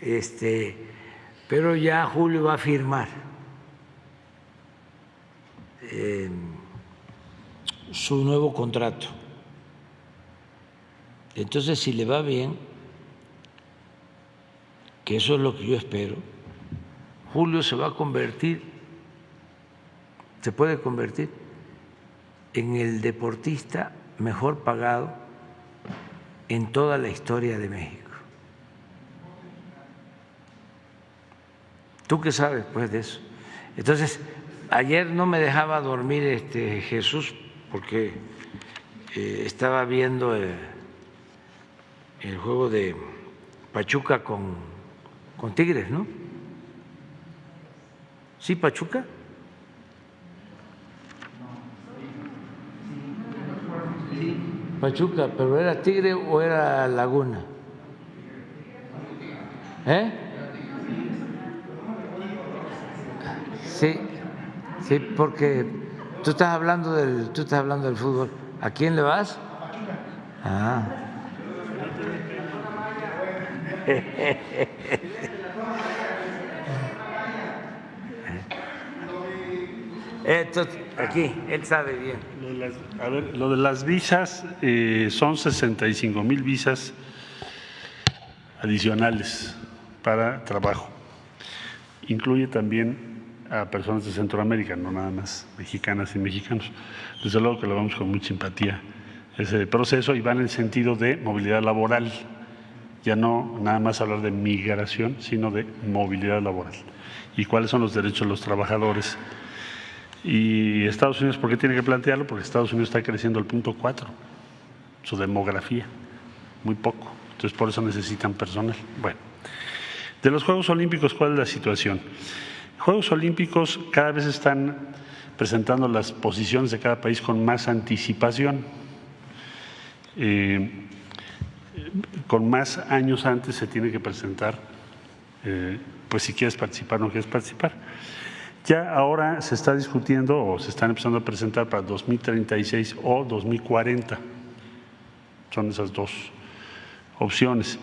Este, pero ya Julio va a firmar em, su nuevo contrato. Entonces, si le va bien, que eso es lo que yo espero, Julio se va a convertir, se puede convertir en el deportista mejor pagado en toda la historia de México. ¿Tú qué sabes pues de eso? Entonces, ayer no me dejaba dormir este Jesús porque eh, estaba viendo el, el, juego de Pachuca con, con Tigres, ¿no? ¿Sí, Pachuca? Pachuca, pero ¿era Tigre o era Laguna? ¿Eh? Sí, sí, porque tú estás hablando del, tú estás hablando del fútbol. ¿A quién le vas? Ah. Esto, aquí, él sabe bien. Lo de las, a ver, lo de las visas eh, son 65 mil visas adicionales para trabajo. Incluye también a personas de Centroamérica, no nada más mexicanas y mexicanos. Desde luego que lo vamos con mucha simpatía ese proceso y va en el sentido de movilidad laboral. Ya no nada más hablar de migración, sino de movilidad laboral. ¿Y cuáles son los derechos de los trabajadores? Y Estados Unidos, ¿por qué tiene que plantearlo? Porque Estados Unidos está creciendo al punto 4, su demografía, muy poco. Entonces, por eso necesitan personal. Bueno, de los Juegos Olímpicos, ¿cuál es la situación? Juegos Olímpicos cada vez están presentando las posiciones de cada país con más anticipación. Eh, con más años antes se tiene que presentar, eh, pues si quieres participar o no quieres participar. Ya ahora se está discutiendo o se están empezando a presentar para 2036 o 2040. Son esas dos opciones.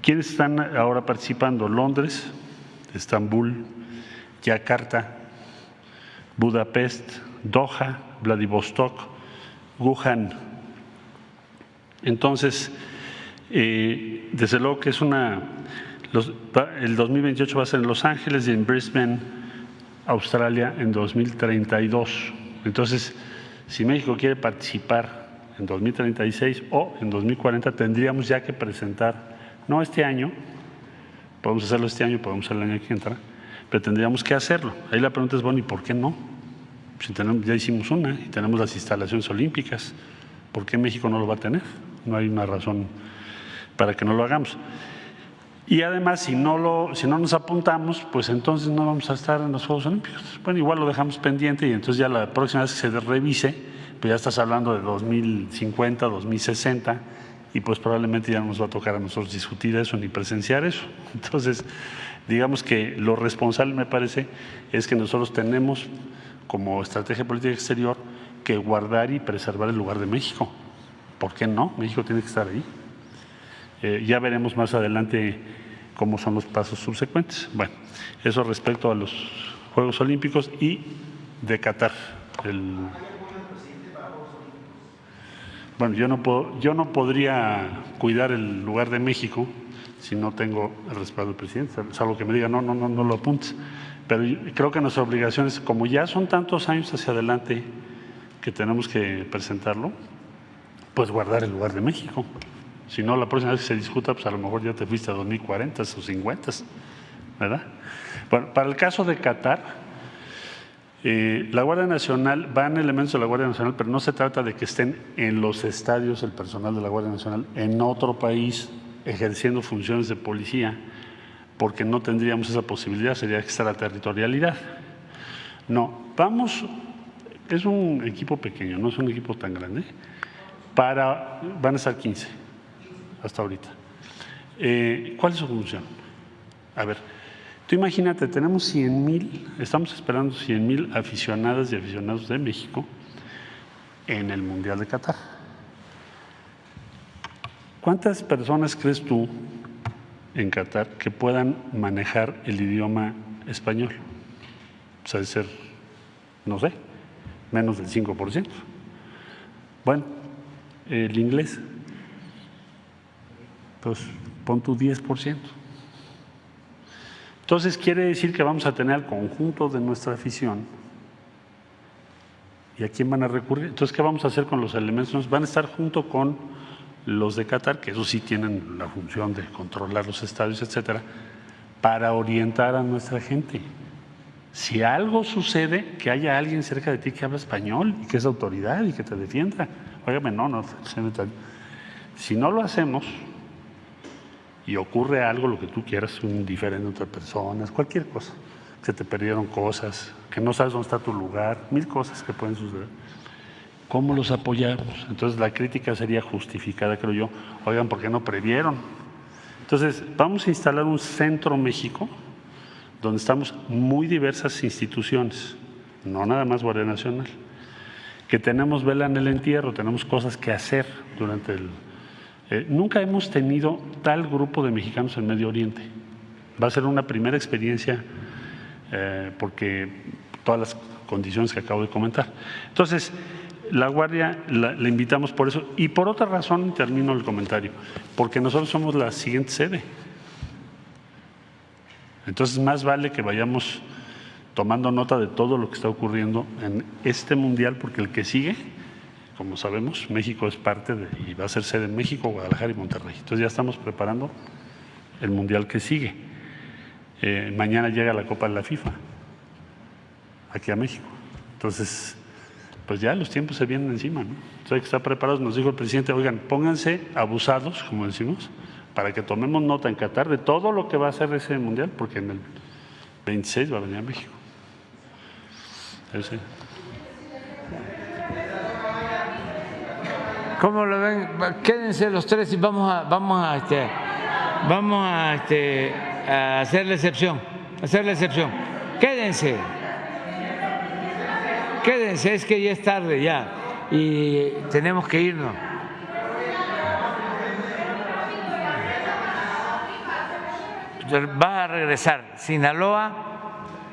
¿Quiénes están ahora participando? Londres, Estambul, Yakarta, Budapest, Doha, Vladivostok, Wuhan. Entonces, eh, desde luego que es una. el 2028 va a ser en Los Ángeles y en Brisbane Australia en 2032. Entonces, si México quiere participar en 2036 o en 2040, tendríamos ya que presentar, no este año, podemos hacerlo este año, podemos hacerlo el año que entra, pero tendríamos que hacerlo. Ahí la pregunta es, bueno, ¿y por qué no? Si tenemos, ya hicimos una y tenemos las instalaciones olímpicas, ¿por qué México no lo va a tener? No hay una razón para que no lo hagamos. Y además, si no, lo, si no nos apuntamos, pues entonces no vamos a estar en los Juegos Olímpicos. Bueno, igual lo dejamos pendiente y entonces ya la próxima vez que se revise, pues ya estás hablando de 2050, 2060 y pues probablemente ya no nos va a tocar a nosotros discutir eso ni presenciar eso. Entonces, digamos que lo responsable me parece es que nosotros tenemos como estrategia política exterior que guardar y preservar el lugar de México. ¿Por qué no? México tiene que estar ahí. Eh, ya veremos más adelante cómo son los pasos subsecuentes. Bueno, eso respecto a los Juegos Olímpicos y de Qatar. Bueno, yo no, puedo, yo no podría cuidar el lugar de México si no tengo el respaldo del presidente, salvo que me diga, no, no, no, no lo apuntes. Pero creo que nuestra obligación es, como ya son tantos años hacia adelante que tenemos que presentarlo, pues guardar el lugar de México. Si no, la próxima vez que se discuta, pues a lo mejor ya te fuiste a 2040 o 50, ¿verdad? Bueno, para el caso de Qatar, eh, la Guardia Nacional, van elementos de la Guardia Nacional, pero no se trata de que estén en los estadios el personal de la Guardia Nacional en otro país ejerciendo funciones de policía, porque no tendríamos esa posibilidad, sería extraterritorialidad. No, vamos, es un equipo pequeño, no es un equipo tan grande, para, van a estar 15 hasta ahorita. Eh, ¿Cuál es su función? A ver, tú imagínate, tenemos 100 mil, estamos esperando 100 mil aficionadas y aficionados de México en el Mundial de Qatar. ¿Cuántas personas crees tú en Qatar que puedan manejar el idioma español? O sea, de ser, no sé, menos del 5%. Bueno, el inglés, pues pon tu 10%. Entonces quiere decir que vamos a tener al conjunto de nuestra afición. ¿Y a quién van a recurrir? Entonces, ¿qué vamos a hacer con los elementos? Van a estar junto con los de Qatar, que eso sí tienen la función de controlar los estadios, etcétera, para orientar a nuestra gente. Si algo sucede, que haya alguien cerca de ti que habla español y que es autoridad y que te defienda. Óigame, no, no, si no lo hacemos y ocurre algo, lo que tú quieras, un diferente entre personas, cualquier cosa, que te perdieron cosas, que no sabes dónde está tu lugar, mil cosas que pueden suceder ¿Cómo los apoyamos? Entonces la crítica sería justificada, creo yo. Oigan, ¿por qué no previeron? Entonces, vamos a instalar un centro México donde estamos muy diversas instituciones, no nada más Guardia Nacional, que tenemos vela en el entierro, tenemos cosas que hacer durante el... Eh, nunca hemos tenido tal grupo de mexicanos en Medio Oriente. Va a ser una primera experiencia eh, porque todas las condiciones que acabo de comentar. Entonces, la Guardia la, invitamos por eso y por otra razón termino el comentario, porque nosotros somos la siguiente sede. Entonces más vale que vayamos tomando nota de todo lo que está ocurriendo en este mundial, porque el que sigue, como sabemos, México es parte de, y va a ser sede en México, Guadalajara y Monterrey. Entonces ya estamos preparando el mundial que sigue. Eh, mañana llega la Copa de la FIFA aquí a México. Entonces pues ya los tiempos se vienen encima, ¿no? Entonces hay que estar preparados. Nos dijo el presidente, oigan, pónganse abusados, como decimos, para que tomemos nota en Qatar de todo lo que va a hacer ese mundial, porque en el 26 va a venir a México. ¿Cómo lo ven? Quédense los tres y vamos a, vamos a, este, vamos a, este, a hacer la excepción, hacer la excepción. Quédense. Quédense, es que ya es tarde ya y tenemos que irnos. Va a regresar Sinaloa,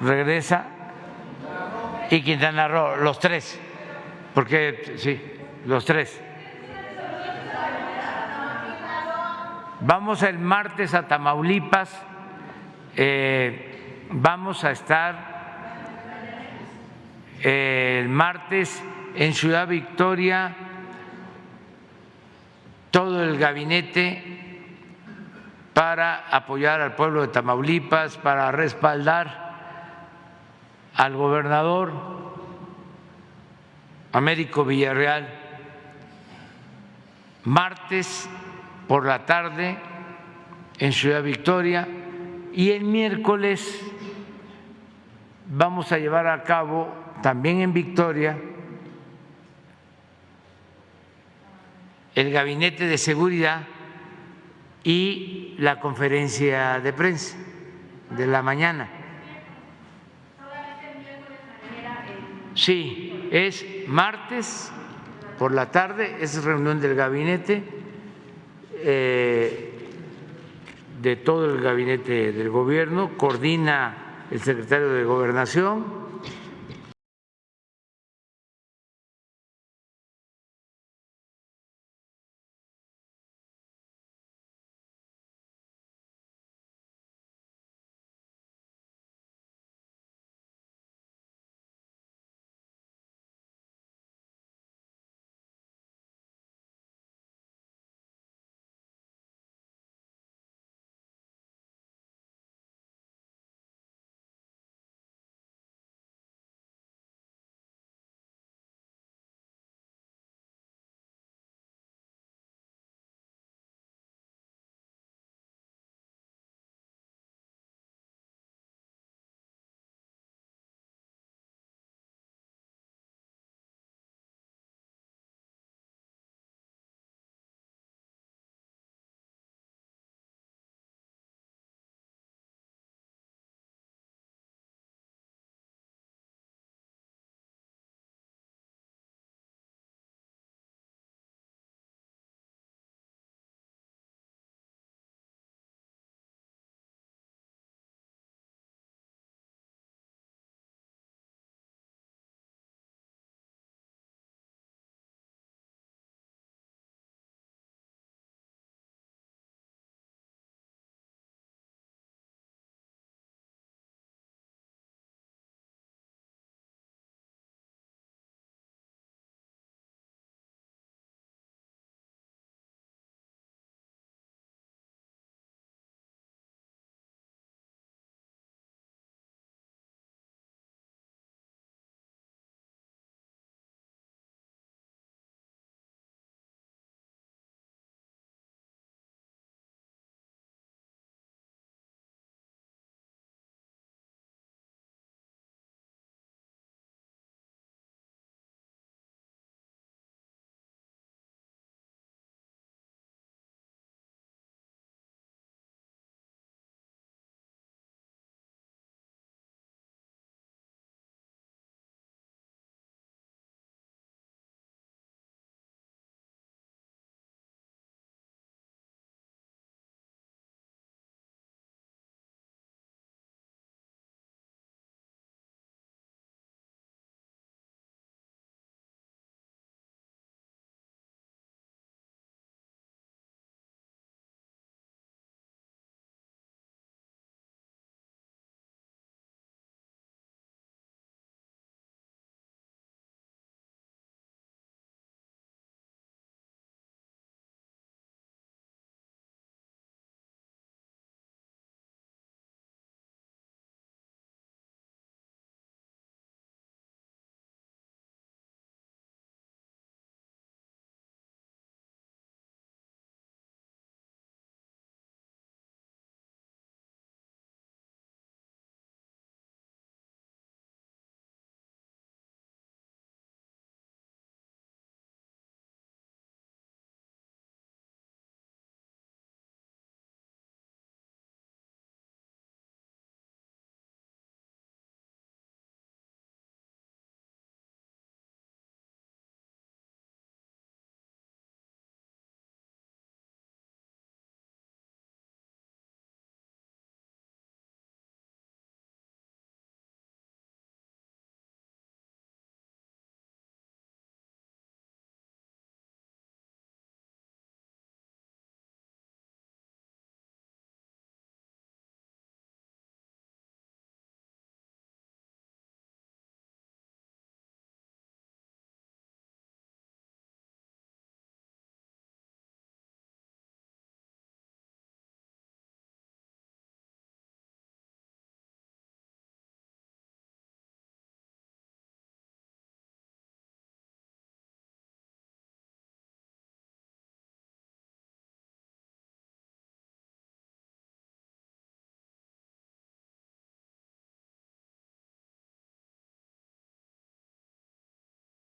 regresa y Quintana Roo, los tres, porque sí, los tres. Vamos el martes a Tamaulipas, eh, vamos a estar el martes en Ciudad Victoria todo el gabinete para apoyar al pueblo de Tamaulipas, para respaldar al gobernador Américo Villarreal. Martes por la tarde en Ciudad Victoria y el miércoles vamos a llevar a cabo también en Victoria, el gabinete de seguridad y la conferencia de prensa de la mañana. Sí, es martes por la tarde, es reunión del gabinete, eh, de todo el gabinete del gobierno, coordina el secretario de Gobernación